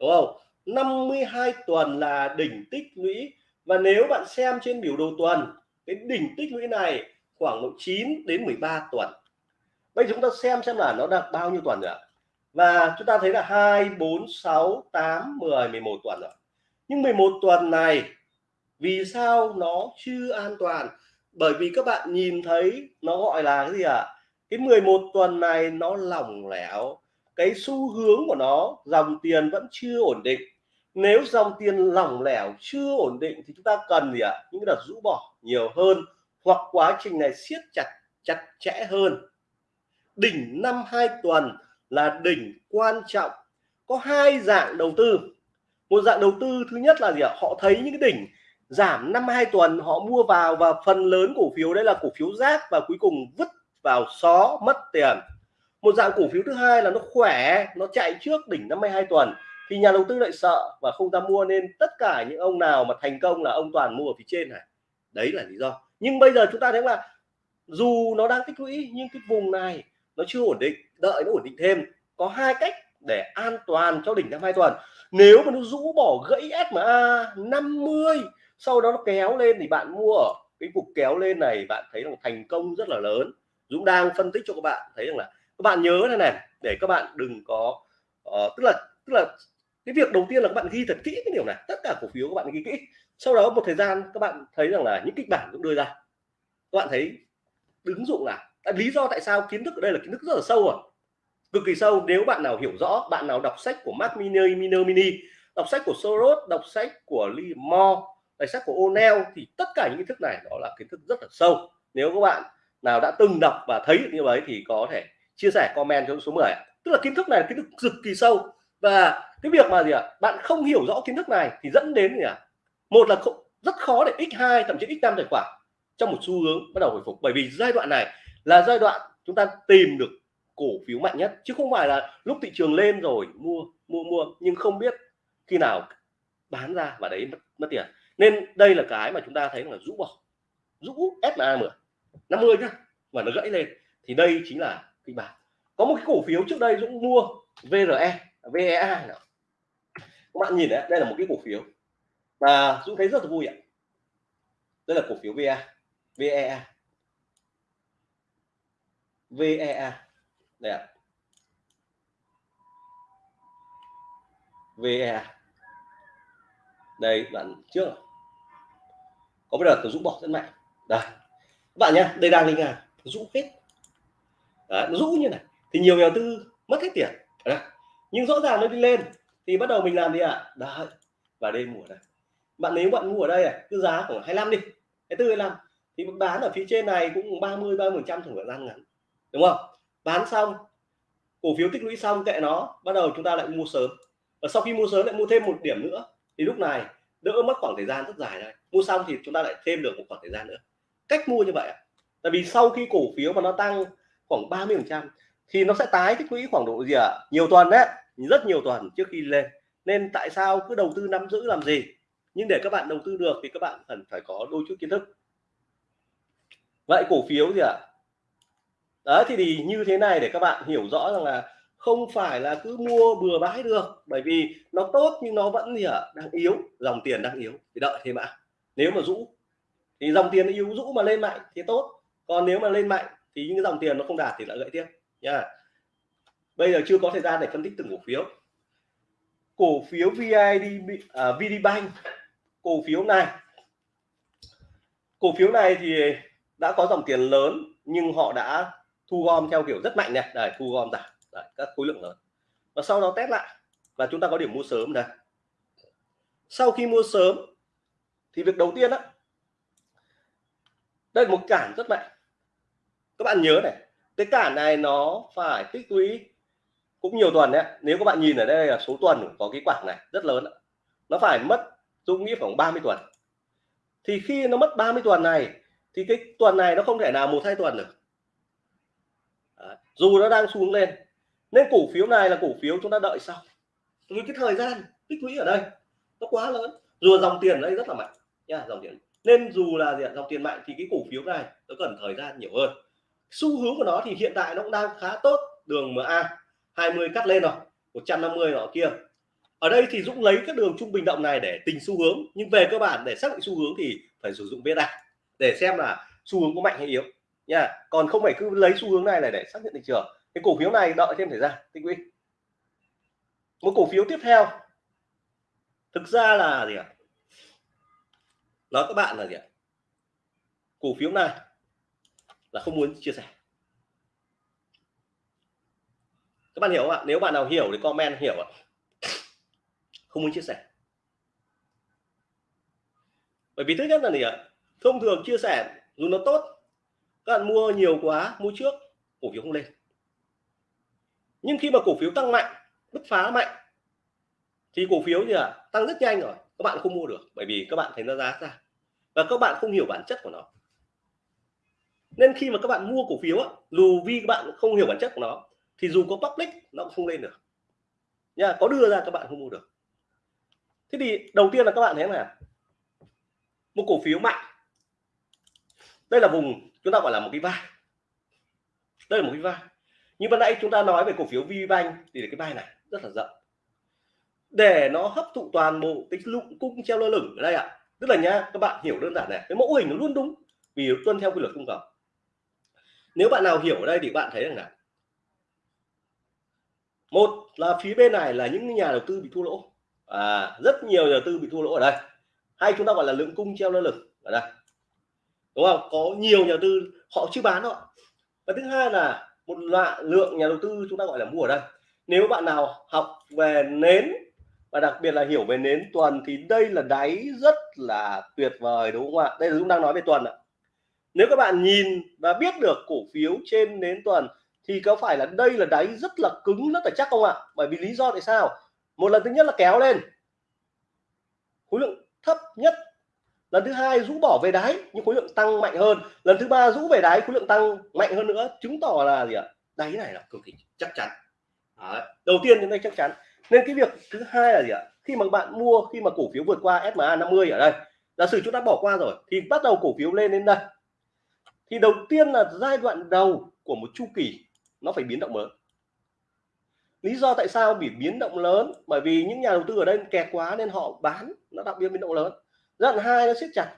Đúng không? 52 tuần là đỉnh tích lũy. Và nếu bạn xem trên biểu đồ tuần, cái đỉnh tích lũy này khoảng độ 9 đến 13 tuần. Bây giờ chúng ta xem xem là nó đạt bao nhiêu tuần rồi ạ. Và chúng ta thấy là 2 4 6 8 10 11 tuần rồi. Nhưng 11 tuần này, vì sao nó chưa an toàn? Bởi vì các bạn nhìn thấy nó gọi là cái gì ạ? À? cái 11 tuần này nó lỏng lẻo cái xu hướng của nó, dòng tiền vẫn chưa ổn định. Nếu dòng tiền lỏng lẻo chưa ổn định thì chúng ta cần gì ạ? À? những cái đợt rũ bỏ nhiều hơn hoặc quá trình này siết chặt chặt chẽ hơn. Đỉnh năm hai tuần là đỉnh quan trọng. Có hai dạng đầu tư. Một dạng đầu tư thứ nhất là gì ạ? Họ thấy những cái đỉnh giảm năm hai tuần, họ mua vào và phần lớn cổ phiếu đây là cổ phiếu rác và cuối cùng vứt vào xó, mất tiền một dạng cổ phiếu thứ hai là nó khỏe, nó chạy trước đỉnh 52 tuần, thì nhà đầu tư lại sợ và không dám mua, nên tất cả những ông nào mà thành công là ông toàn mua ở phía trên này. Đấy là lý do. Nhưng bây giờ chúng ta thấy là dù nó đang tích lũy, nhưng cái vùng này nó chưa ổn định, đợi nó ổn định thêm, có hai cách để an toàn cho đỉnh 52 tuần. Nếu mà nó rũ bỏ gãy SMA 50 sau đó nó kéo lên thì bạn mua ở cái cục kéo lên này, bạn thấy là thành công rất là lớn. Dũng đang phân tích cho các bạn, thấy rằng là các bạn nhớ này này để các bạn đừng có uh, tức là tức là cái việc đầu tiên là các bạn ghi thật kỹ cái điều này tất cả cổ phiếu các bạn ghi kỹ. Sau đó một thời gian các bạn thấy rằng là những kịch bản cũng đưa ra. Các bạn thấy ứng dụng là lý do tại sao kiến thức ở đây là kiến thức rất là sâu rồi cực kỳ sâu. Nếu bạn nào hiểu rõ bạn nào đọc sách của Mark Miner Miner Mini đọc sách của Soros đọc sách của Lee Moore đọc sách của O'Neill thì tất cả những kiến thức này đó là kiến thức rất là sâu. Nếu các bạn nào đã từng đọc và thấy như vậy thì có thể chia sẻ comment cho số 10 tức là kiến thức này là kiến thức cực kỳ sâu. Và cái việc mà gì ạ? À, bạn không hiểu rõ kiến thức này thì dẫn đến gì ạ? À? một là không, rất khó để x2 thậm chí x5 tài khoản trong một xu hướng bắt đầu hồi phục. Bởi vì giai đoạn này là giai đoạn chúng ta tìm được cổ phiếu mạnh nhất. Chứ không phải là lúc thị trường lên rồi mua mua mua nhưng không biết khi nào bán ra và đấy mất, mất tiền. Nên đây là cái mà chúng ta thấy là rũ bỏ. Rũ SMA 10 50 nhá và nó gãy lên. Thì đây chính là kịch bản. Có một cái cổ phiếu trước đây Dũng mua VRE VEA nào. các bạn nhìn đấy, đây là một cái cổ phiếu mà Dũng thấy rất là vui ạ. Đây là cổ phiếu VA VEA VEA đây ạ. VEA đây, đoạn trước có cái đợt Dũng bỏ rất mạnh. Đây. Các bạn nhé đây đang linh ngàn dũng hết Đấy, nó rũ như này. Thì nhiều nhà tư mất hết tiền. Đấy. nhưng rõ ràng nó đi lên thì bắt đầu mình làm gì ạ? À? đấy và đêm mùa đây. Bạn nếu bạn mua ở đây à, cứ giá khoảng 25 đi cái tư 25 thì bán ở phía trên này cũng 30 30 phần trăm trong thời gian ngắn. Đúng không? Bán xong cổ phiếu tích lũy xong kệ nó bắt đầu chúng ta lại mua sớm. Và sau khi mua sớm lại mua thêm một điểm nữa. Thì lúc này đỡ mất khoảng thời gian rất dài đây mua xong thì chúng ta lại thêm được một khoảng thời gian nữa. Cách mua như vậy tại vì sau khi cổ phiếu mà nó tăng khoảng 30 phần trăm. Thì nó sẽ tái tích lũy khoảng độ gì ạ? Nhiều tuần đấy rất nhiều tuần trước khi lên. Nên tại sao cứ đầu tư nắm giữ làm gì? Nhưng để các bạn đầu tư được thì các bạn cần phải có đôi chút kiến thức. Vậy cổ phiếu gì ạ? Đấy thì, thì như thế này để các bạn hiểu rõ rằng là không phải là cứ mua bừa bãi được bởi vì nó tốt nhưng nó vẫn gì ạ? Đang yếu dòng tiền đang yếu. Thì đợi thêm ạ. Nếu mà rũ thì dòng tiền yếu rũ mà lên mạnh thì tốt. Còn nếu mà lên mạnh thì những dòng tiền nó không đạt thì lại gãy tiếp nha bây giờ chưa có thời gian để phân tích từng cổ phiếu. Cổ phiếu VID uh, à, VDBank cổ phiếu này. Cổ phiếu này thì đã có dòng tiền lớn nhưng họ đã thu gom theo kiểu rất mạnh này. Đây thu gom giảm đấy, các khối lượng lớn. Và sau đó test lại. Và chúng ta có điểm mua sớm đây. Sau khi mua sớm thì việc đầu tiên đó đây là một cản rất mạnh các bạn nhớ này cái cản này nó phải tích lũy cũng nhiều tuần đấy nếu các bạn nhìn ở đây là số tuần có cái quảng này rất lớn nó phải mất dung nghĩ khoảng 30 tuần. Thì khi nó mất 30 tuần này thì cái tuần này nó không thể nào một hai tuần được. Đấy. dù nó đang xuống lên nên cổ phiếu này là cổ phiếu chúng ta đợi sau. Vì cái thời gian tích lũy ở đây nó quá lớn. Dù dòng tiền ở đây rất là mạnh nha dòng tiền. Nên dù là gì, dòng tiền mạnh thì cái cổ phiếu này nó cần thời gian nhiều hơn xu hướng của nó thì hiện tại nó cũng đang khá tốt. Đường MA 20 cắt lên rồi 150 nọ kia. Ở đây thì Dũng lấy các đường trung bình động này để tình xu hướng, nhưng về cơ bản để xác định xu hướng thì phải sử dụng VSA để xem là xu hướng có mạnh hay yếu. Nha, còn không phải cứ lấy xu hướng này là để xác nhận thị trường. Cái cổ phiếu này đợi thêm thời gian tích lũy một cổ phiếu tiếp theo. Thực ra là gì ạ? Nói các bạn là gì ạ? Cổ phiếu này là không muốn chia sẻ. Các bạn hiểu không ạ? Nếu bạn nào hiểu thì comment hiểu ạ. Không muốn chia sẻ. Bởi vì thứ nhất là gì ạ? Thông thường chia sẻ dù nó tốt, các bạn mua nhiều quá, mua trước, cổ phiếu không lên. Nhưng khi mà cổ phiếu tăng mạnh, bứt phá mạnh, thì cổ phiếu gì ạ? Tăng rất nhanh rồi, các bạn không mua được, bởi vì các bạn thấy nó giá ra. Và các bạn không hiểu bản chất của nó nên khi mà các bạn mua cổ phiếu á, dù vì các bạn không hiểu bản chất của nó thì dù có public nó cũng không lên được. Nha có đưa ra các bạn không mua được. Thế thì đầu tiên là các bạn thấy là một cổ phiếu mạnh. Đây là vùng chúng ta gọi là một cái vai. Đây là một cái vai. Như ban nãy chúng ta nói về cổ phiếu VBank thì cái vai này rất là rộng. Để nó hấp thụ toàn bộ cái lụng cung treo lơ lửng ở đây ạ. À. tức là nhá các bạn hiểu đơn giản này cái mẫu hình nó luôn đúng vì tuân theo quy luật cung cầu nếu bạn nào hiểu ở đây thì bạn thấy rằng là một là phía bên này là những nhà đầu tư bị thua lỗ. À, rất nhiều nhà đầu tư bị thua lỗ ở đây. Hay chúng ta gọi là lượng cung treo lơ lửng ở đây. Đúng không? Có nhiều nhà đầu tư họ chưa bán họ và thứ hai là một loại lượng nhà đầu tư chúng ta gọi là mua ở đây. Nếu bạn nào học về nến và đặc biệt là hiểu về nến tuần thì đây là đáy rất là tuyệt vời đúng không ạ? Đây là chúng đang nói về tuần ạ nếu các bạn nhìn và biết được cổ phiếu trên nến tuần, thì có phải là đây là đáy rất là cứng rất là chắc không ạ? Bởi vì lý do tại sao? Một lần thứ nhất là kéo lên. Khối lượng thấp nhất. Lần thứ hai rũ bỏ về đáy, nhưng khối lượng tăng mạnh hơn. Lần thứ ba rũ về đáy, khối lượng tăng mạnh hơn nữa, chứng tỏ là gì ạ? Đáy này là cực kỳ chắc chắn. Đấy. đầu tiên đến đây chắc chắn. Nên cái việc thứ hai là gì ạ? Khi mà bạn mua, khi mà cổ phiếu vượt qua SMA 50 ở đây, giả sử chúng ta bỏ qua rồi, thì bắt đầu cổ phiếu lên đến đây thì đầu tiên là giai đoạn đầu của một chu kỳ, nó phải biến động lớn. Lý do tại sao bị biến động lớn? Bởi vì những nhà đầu tư ở đây kẹt quá nên họ bán, nó đặc biệt biến động lớn. Giai đoạn hai nó siết chặt,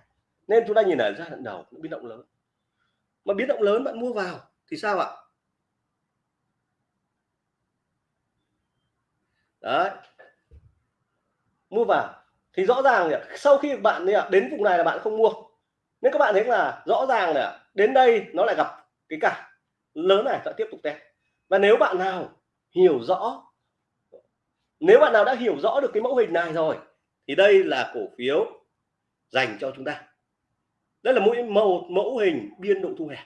nên chúng ta nhìn ở giai đoạn đầu nó biến động lớn. Mà biến động lớn bạn mua vào thì sao ạ? Đấy. Mua vào. Thì rõ ràng sau khi bạn đến vùng này là bạn không mua nên các bạn thấy là rõ ràng là đến đây nó lại gặp cái cả lớn này sẽ tiếp tục test và nếu bạn nào hiểu rõ, nếu bạn nào đã hiểu rõ được cái mẫu hình này rồi, thì đây là cổ phiếu dành cho chúng ta. Đây là mỗi mẫu mẫu hình biên độ thu hẹp.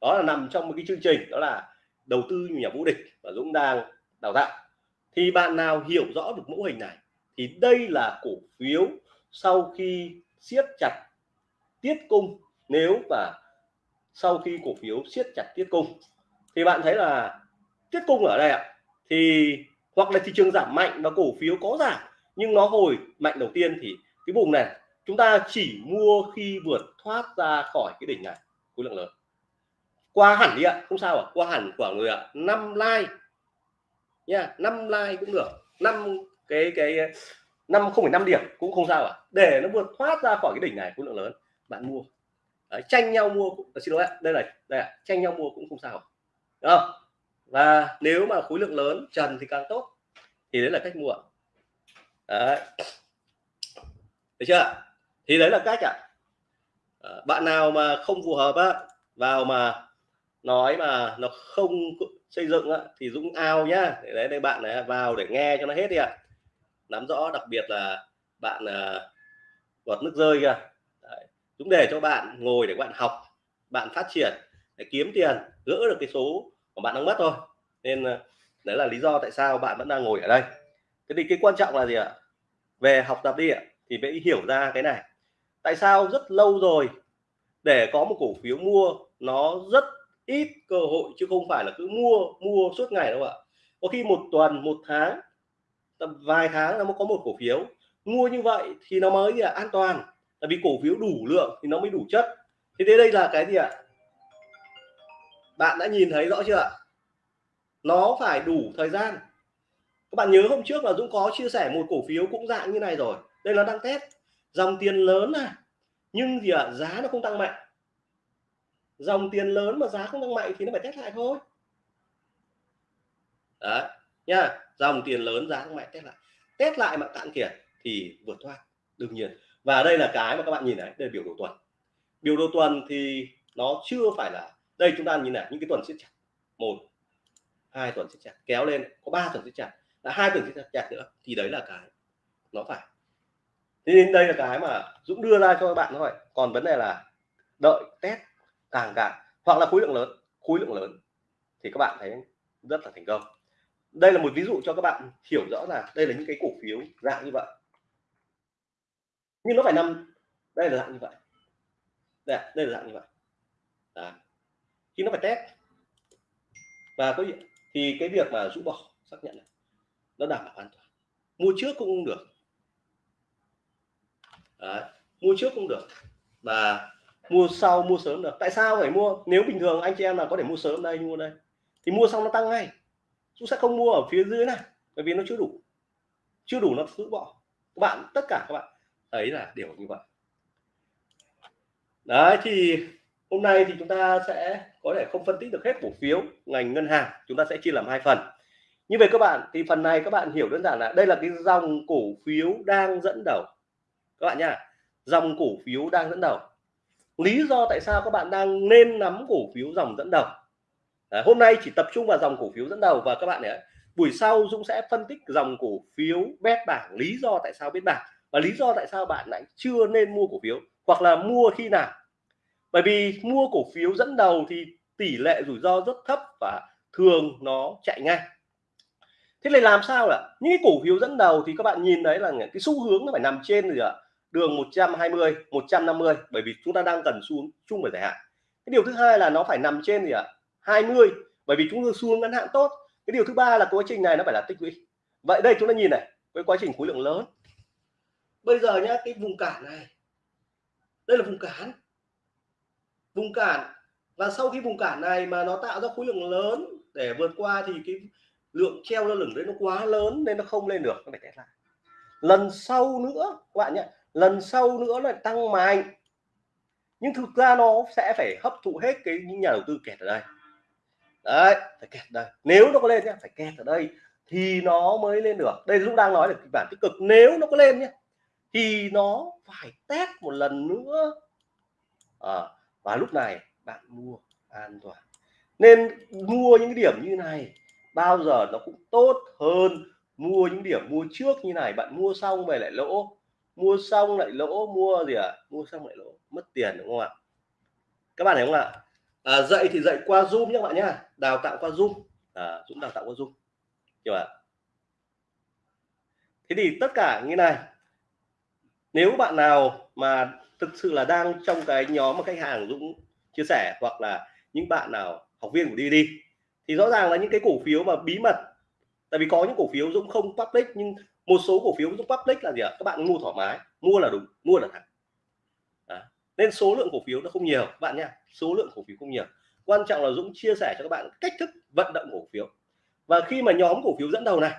Đó là nằm trong một cái chương trình, đó là đầu tư nhà vũ địch và Dũng đang đào tạo. Thì bạn nào hiểu rõ được mẫu hình này, thì đây là cổ phiếu sau khi siết chặt tiết cung nếu mà sau khi cổ phiếu siết chặt tiết cung. Thì bạn thấy là tiết cung ở đây ạ, thì hoặc là thị trường giảm mạnh và cổ phiếu có giảm, nhưng nó hồi mạnh đầu tiên thì cái vùng này, chúng ta chỉ mua khi vượt thoát ra khỏi cái đỉnh này, khối lượng lớn. Qua hẳn đi ạ, không sao ạ, qua hẳn của người ạ, năm like. Nha, năm like cũng được, năm cái cái, năm không phải năm điểm cũng không sao ạ. Để nó vượt thoát ra khỏi cái đỉnh này, khối lượng lớn bạn mua. Đấy, tranh nhau mua cũng à, xin lỗi đây này đây ạ tranh nhau mua cũng không sao. Đúng không? và nếu mà khối lượng lớn trần thì càng tốt. Thì đấy là cách mua đấy. Được chưa thì đấy là cách ạ. À, bạn nào mà không phù hợp á vào mà nói mà nó không xây dựng á, thì Dũng ao nhá. Để đấy đây bạn này vào để nghe cho nó hết đi ạ. Nắm rõ đặc biệt là bạn à, uh, vọt nước rơi kìa. Dũng để cho bạn ngồi để bạn học, bạn phát triển, để kiếm tiền, gỡ được cái số mà bạn đang mất thôi. Nên ờ, đấy là lý do tại sao bạn vẫn đang ngồi ở đây. Thế thì cái quan trọng là gì ạ? Về học tập đi ạ, thì phải hiểu ra cái này. Tại sao rất lâu rồi để có một cổ phiếu mua, nó rất ít cơ hội chứ không phải là cứ mua mua suốt ngày đâu ạ. Có khi một tuần, một tháng, tầm vài tháng nó mới có một cổ phiếu. Mua như vậy thì nó mới là an toàn tại vì cổ phiếu đủ lượng thì nó mới đủ chất. Thế đây là cái gì ạ? Bạn đã nhìn thấy rõ chưa ạ? Nó phải đủ thời gian. Các bạn nhớ hôm trước là Dũng có chia sẻ một cổ phiếu cũng dạng như này rồi. Đây là đang test. Dòng tiền lớn này nhưng gì ạ? Giá nó không tăng mạnh. Dòng tiền lớn mà giá không tăng mạnh thì nó phải test lại thôi. Đấy, nha. Dòng tiền lớn, giá không mạnh, test lại. Test lại mà cạn kiệt thì vượt thoát, đương nhiên và đây là cái mà các bạn nhìn này, đây là biểu đồ tuần. Biểu đồ tuần thì nó chưa phải là, đây chúng ta nhìn này, những cái tuần siết chặt. Một, hai tuần siết chặt, kéo lên, có ba tuần siết chặt. Là hai tuần siết chặt nữa, thì đấy là cái nó phải. Thế nên đây là cái mà Dũng đưa ra cho các bạn thôi. Còn vấn đề là đợi test càng càng, hoặc là khối lượng lớn, khối lượng lớn, thì các bạn thấy rất là thành công. Đây là một ví dụ cho các bạn hiểu rõ là đây là những cái cổ phiếu dạng như vậy nhưng nó phải nằm đây là dạng như vậy. Đây, đây là dạng như vậy. Đấy. khi nó phải test và có thì cái việc mà rũ bỏ xác nhận này nó đảm bảo an toàn. Mua trước cũng được. Đấy. mua trước cũng được. Và mua sau mua sớm được. Tại sao phải mua? Nếu bình thường anh chị em là có thể mua sớm đây mua đây thì mua xong nó tăng ngay. Chúng sẽ không mua ở phía dưới này bởi vì nó chưa đủ. Chưa đủ nó giữ bỏ. Các bạn tất cả các bạn ấy là điều như vậy. Đấy thì hôm nay thì chúng ta sẽ có thể không phân tích được hết cổ phiếu ngành ngân hàng chúng ta sẽ chia làm hai phần. Như vậy các bạn thì phần này các bạn hiểu đơn giản là đây là cái dòng cổ phiếu đang dẫn đầu. Các bạn nha dòng cổ phiếu đang dẫn đầu. Lý do tại sao các bạn đang nên nắm cổ phiếu dòng dẫn đầu? À, hôm nay chỉ tập trung vào dòng cổ phiếu dẫn đầu và các bạn ấy buổi sau Dũng sẽ phân tích dòng cổ phiếu bét bảng lý do tại sao biết bảng và lý do tại sao bạn lại chưa nên mua cổ phiếu, hoặc là mua khi nào? Bởi vì mua cổ phiếu dẫn đầu thì tỷ lệ rủi ro rất thấp và thường nó chạy ngay thế này làm sao ạ? Những cái cổ phiếu dẫn đầu thì các bạn nhìn thấy là cái xu hướng nó phải nằm trên gì ạ? Đường 120 150 bởi vì chúng ta đang cần xuống chung về dài hạn. Cái điều thứ hai là nó phải nằm trên gì ạ? 20 bởi vì chúng ta xuống ngắn hạn tốt. Cái điều thứ ba là quá trình này nó phải là tích lũy. Vậy đây chúng ta nhìn này với quá trình khối lượng lớn bây giờ nhá, cái vùng cản này. Đây là vùng cản. Vùng cản. Và sau khi vùng cản này mà nó tạo ra khối lượng lớn để vượt qua thì cái lượng treo lơ lửng đấy nó quá lớn nên nó không lên được. Nó phải test lại. Lần sau nữa, các bạn nhé lần sau nữa là tăng mạnh. Nhưng thực ra nó sẽ phải hấp thụ hết cái những nhà đầu tư kẹt ở đây. Đấy, phải kẹt đây. Nếu nó có lên nhé phải kẹt ở đây thì nó mới lên được. Đây lúc đang nói là kịch bản tích cực. Nếu nó có lên nhé thì nó phải test một lần nữa. À, và lúc này bạn mua an toàn. Nên mua những điểm như này bao giờ nó cũng tốt hơn mua những điểm mua trước như này. Bạn mua xong về lại lỗ mua xong lại lỗ mua gì ạ? À? mua xong lại lỗ mất tiền đúng không ạ? Các bạn thấy không ạ? À, dạy thì dạy qua zoom nhé các bạn nhá đào tạo qua zoom. À, dũng đào tạo qua zoom. Hiểu ạ? Thế thì tất cả như này nếu bạn nào mà thực sự là đang trong cái nhóm mà khách hàng Dũng chia sẻ hoặc là những bạn nào, học viên của đi đi, thì rõ ràng là những cái cổ phiếu mà bí mật, tại vì có những cổ phiếu Dũng không public, nhưng một số cổ phiếu Dũng public là gì ạ? Các bạn mua thoải mái, mua là đúng, mua là thẳng nên số lượng cổ phiếu nó không nhiều bạn nha số lượng cổ phiếu không nhiều. Quan trọng là Dũng chia sẻ cho các bạn cách thức vận động cổ phiếu. Và khi mà nhóm cổ phiếu dẫn đầu này,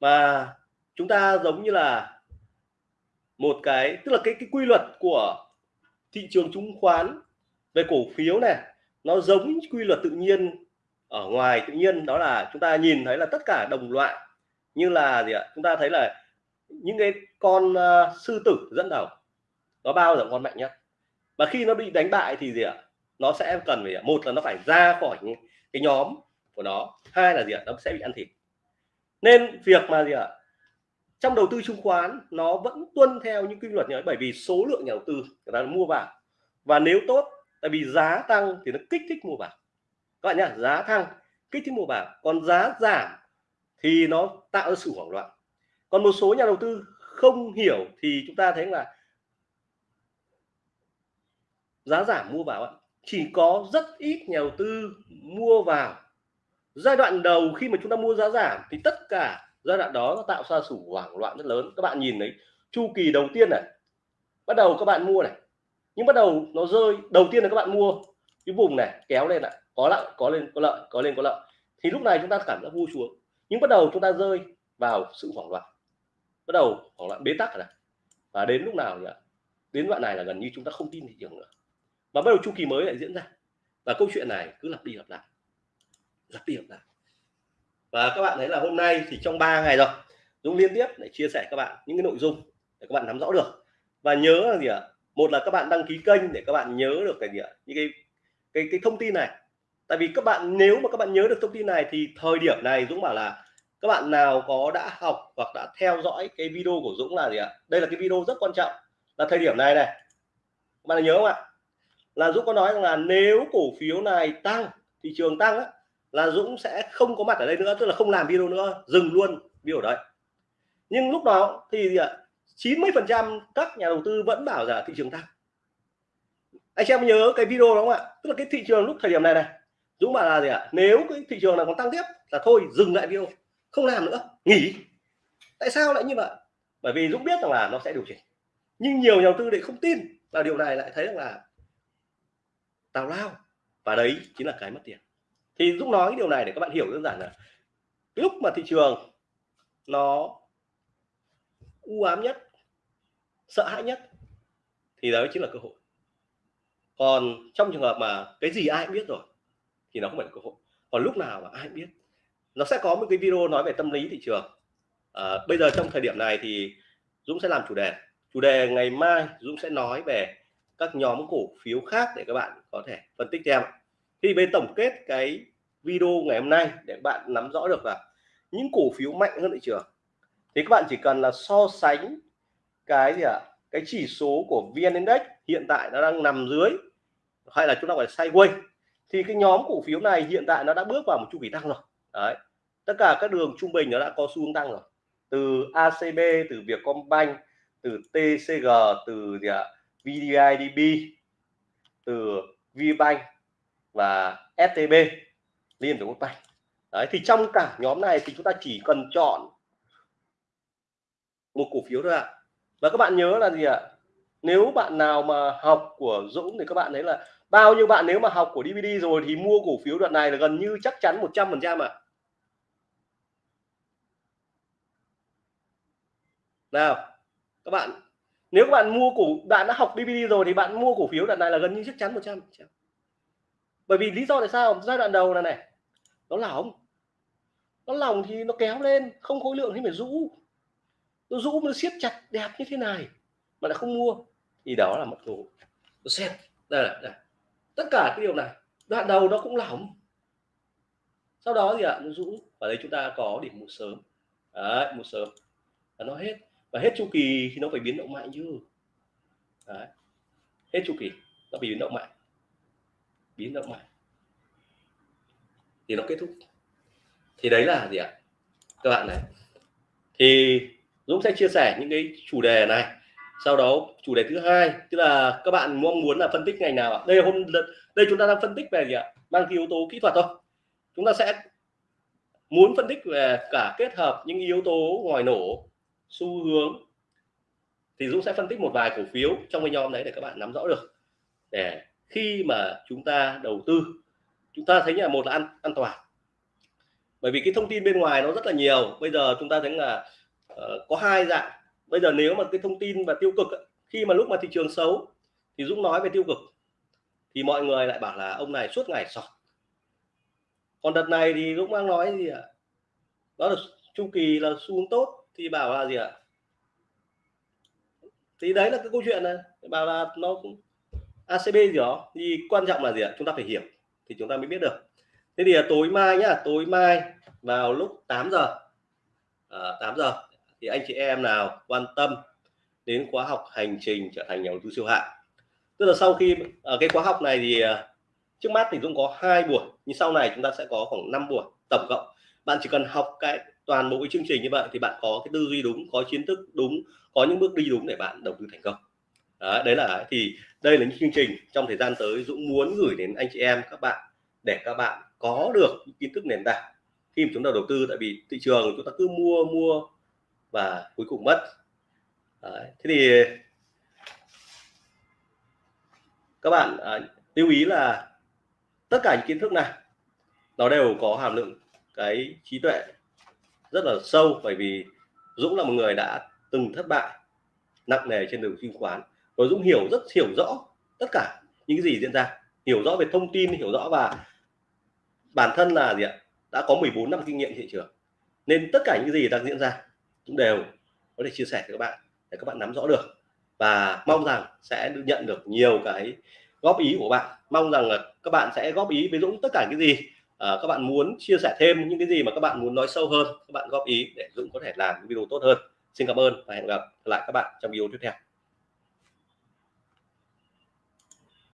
mà chúng ta giống như là một cái tức là cái cái quy luật của thị trường chứng khoán về cổ phiếu này nó giống quy luật tự nhiên ở ngoài tự nhiên đó là chúng ta nhìn thấy là tất cả đồng loại như là gì ạ? Chúng ta thấy là những cái con uh, sư tử dẫn đầu nó bao giờ con mạnh nhất. Và khi nó bị đánh bại thì gì ạ? Nó sẽ cần phải một là nó phải ra khỏi cái nhóm của nó hai là gì ạ? Nó sẽ bị ăn thịt. Nên việc mà gì ạ? Trong đầu tư chứng khoán, nó vẫn tuân theo những quy luật như ấy bởi vì số lượng nhà đầu tư người ta mua vào. Và nếu tốt, tại vì giá tăng thì nó kích thích mua vào. Các bạn nhá, giá tăng, kích thích mua vào. Còn giá giảm thì nó tạo ra sự hoảng loạn. Còn một số nhà đầu tư không hiểu thì chúng ta thấy là giá giảm mua vào chỉ có rất ít nhà đầu tư mua vào. Giai đoạn đầu khi mà chúng ta mua giá giảm thì tất cả giai đoạn đó nó tạo ra sự hoảng loạn rất lớn. Các bạn nhìn đấy, chu kỳ đầu tiên này bắt đầu các bạn mua này. Nhưng bắt đầu nó rơi đầu tiên là các bạn mua cái vùng này kéo lên lại có lợi, có lên có lợi có lên có lợi. Thì lúc này chúng ta cảm giác vui xuống. Nhưng bắt đầu chúng ta rơi vào sự hoảng loạn. Bắt đầu hoảng loạn bế tắc rồi và đến lúc nào nhỉ? Đến đoạn này là gần như chúng ta không tin thị trường nữa. Và bắt đầu chu kỳ mới lại diễn ra. Và câu chuyện này cứ lặp đi lặp lại. Lặp đi lặp lại và các bạn thấy là hôm nay thì trong 3 ngày rồi Dũng liên tiếp để chia sẻ các bạn những cái nội dung để các bạn nắm rõ được. Và nhớ là gì ạ? Một là các bạn đăng ký kênh để các bạn nhớ được cái gì ạ? Những cái cái cái thông tin này. Tại vì các bạn nếu mà các bạn nhớ được thông tin này thì thời điểm này Dũng bảo là các bạn nào có đã học hoặc đã theo dõi cái video của Dũng là gì ạ? Đây là cái video rất quan trọng. Là thời điểm này này. Các bạn nhớ không ạ? Là Dũng có nói rằng là nếu cổ phiếu này tăng thị trường tăng á, là Dũng sẽ không có mặt ở đây nữa, tức là không làm video nữa, dừng luôn video đấy. Nhưng lúc đó thì gì ạ? 90 phần trăm các nhà đầu tư vẫn bảo là thị trường tăng. Anh em nhớ cái video đó không ạ? Tức là cái thị trường lúc thời điểm này này, Dũng bảo là gì ạ? Nếu cái thị trường này còn tăng tiếp là thôi, dừng lại video, không làm nữa, nghỉ. Tại sao lại như vậy? Bởi vì Dũng biết rằng là nó sẽ điều chỉnh. Nhưng nhiều nhà đầu tư lại không tin và điều này, lại thấy rằng là tào lao. Và đấy chính là cái mất tiền thì Dũng nói cái điều này để các bạn hiểu đơn giản là lúc mà thị trường nó u ám nhất sợ hãi nhất thì đó chính là cơ hội. Còn trong trường hợp mà cái gì ai cũng biết rồi thì nó không phải là cơ hội. Còn lúc nào mà ai cũng biết nó sẽ có một cái video nói về tâm lý thị trường. À, bây giờ trong thời điểm này thì Dũng sẽ làm chủ đề. Chủ đề ngày mai Dũng sẽ nói về các nhóm cổ phiếu khác để các bạn có thể phân tích theo. Thì bên tổng kết cái video ngày hôm nay để bạn nắm rõ được là những cổ phiếu mạnh hơn thị trường. Thì các bạn chỉ cần là so sánh cái gì ạ? À? cái chỉ số của VN Index hiện tại nó đang nằm dưới hay là chúng ta gọi là sideways. Thì cái nhóm cổ phiếu này hiện tại nó đã bước vào một chu kỳ tăng rồi. Đấy. Tất cả các đường trung bình nó đã có xu hướng tăng rồi. Từ ACB từ Vietcombank, từ TCG từ gì ạ? À? VDIDB từ VBank và STB Liên Việt Bank đấy, thì trong cả nhóm này thì chúng ta chỉ cần chọn một cổ phiếu thôi ạ. Và các bạn nhớ là gì ạ? Nếu bạn nào mà học của Dũng thì các bạn thấy là bao nhiêu bạn nếu mà học của DVD rồi thì mua cổ phiếu đoạn này là gần như chắc chắn 100 phần trăm ạ. Nào, các bạn, nếu các bạn mua cổ, bạn đã học DVD rồi thì bạn mua cổ phiếu đoạn này là gần như chắc chắn 100 bởi vì lý do tại sao? Giai đoạn đầu này này nó lỏng. Nó lỏng thì nó kéo lên không khối lượng thì phải rũ. Nó rũ nó siết chặt đẹp như thế này mà lại không mua. Thì đó là mất ngủ nó xem, đây là đây. tất cả cái điều này đoạn đầu nó cũng lỏng. Sau đó thì ạ à, nó rũ. Và đấy chúng ta có điểm mua sớm. Đấy mua sớm. Và nó hết. Và hết chu kỳ thì nó phải biến động mạnh chứ. Đấy. hết chu kỳ nó bị biến động mạnh. Biến động mạnh thì nó kết thúc. Thì đấy là gì ạ? Các bạn này. Thì Dũng sẽ chia sẻ những cái chủ đề này. Sau đó chủ đề thứ hai, tức là các bạn mong muốn là phân tích ngành nào ạ? Đây hôm đây chúng ta đang phân tích về gì ạ? Mang cái yếu tố kỹ thuật thôi. Chúng ta sẽ muốn phân tích về cả kết hợp những yếu tố ngoài nổ, xu hướng. Thì Dũng sẽ phân tích một vài cổ phiếu trong cái nhóm đấy để các bạn nắm rõ được. Để khi mà chúng ta đầu tư chúng ta thấy là một là an an toàn. Bởi vì cái thông tin bên ngoài nó rất là nhiều. Bây giờ chúng ta thấy là uh, có hai dạng. Bây giờ nếu mà cái thông tin và tiêu cực khi mà lúc mà thị trường xấu thì Dũng nói về tiêu cực thì mọi người lại bảo là ông này suốt ngày sọt. Còn đợt này thì Dũng đang nói gì ạ? Đó là chu kỳ là xu hướng tốt thì bảo là gì ạ? Thì đấy là cái câu chuyện này. Bảo là nó cũng ACB gì đó. Thì quan trọng là gì ạ? Chúng ta phải hiểu thì chúng ta mới biết được. Thế thì tối mai nhá tối mai vào lúc 8 giờ à, 8 giờ thì anh chị em nào quan tâm đến khóa học hành trình trở thành nhà đầu tư siêu hạng? Tức là sau khi ở cái khóa học này thì à, trước mắt thì Dũng có hai buổi nhưng sau này chúng ta sẽ có khoảng 5 buổi tổng cộng. Bạn chỉ cần học cái toàn bộ cái chương trình như vậy thì bạn có cái tư duy đúng có kiến thức đúng có những bước đi đúng để bạn đầu tư thành công đó, đấy là thì đây là những chương trình trong thời gian tới Dũng muốn gửi đến anh chị em các bạn để các bạn có được những kiến thức nền tảng khi mà chúng ta đầu tư tại vì thị trường chúng ta cứ mua mua và cuối cùng mất đấy. thế thì các bạn à, lưu ý là tất cả những kiến thức này nó đều có hàm lượng cái trí tuệ rất là sâu bởi vì Dũng là một người đã từng thất bại nặng nề trên đường chứng khoán và Dũng hiểu rất hiểu rõ tất cả những cái gì diễn ra. Hiểu rõ về thông tin hiểu rõ và bản thân là gì ạ? Đã có 14 năm kinh nghiệm thị trường. Nên tất cả những gì đang diễn ra cũng đều có thể chia sẻ với các bạn để các bạn nắm rõ được. Và mong rằng sẽ nhận được nhiều cái góp ý của bạn. Mong rằng là các bạn sẽ góp ý với Dũng tất cả cái gì à, các bạn muốn chia sẻ thêm những cái gì mà các bạn muốn nói sâu hơn các bạn góp ý để Dũng có thể làm video tốt hơn. Xin cảm ơn và hẹn gặp lại các bạn trong video tiếp theo.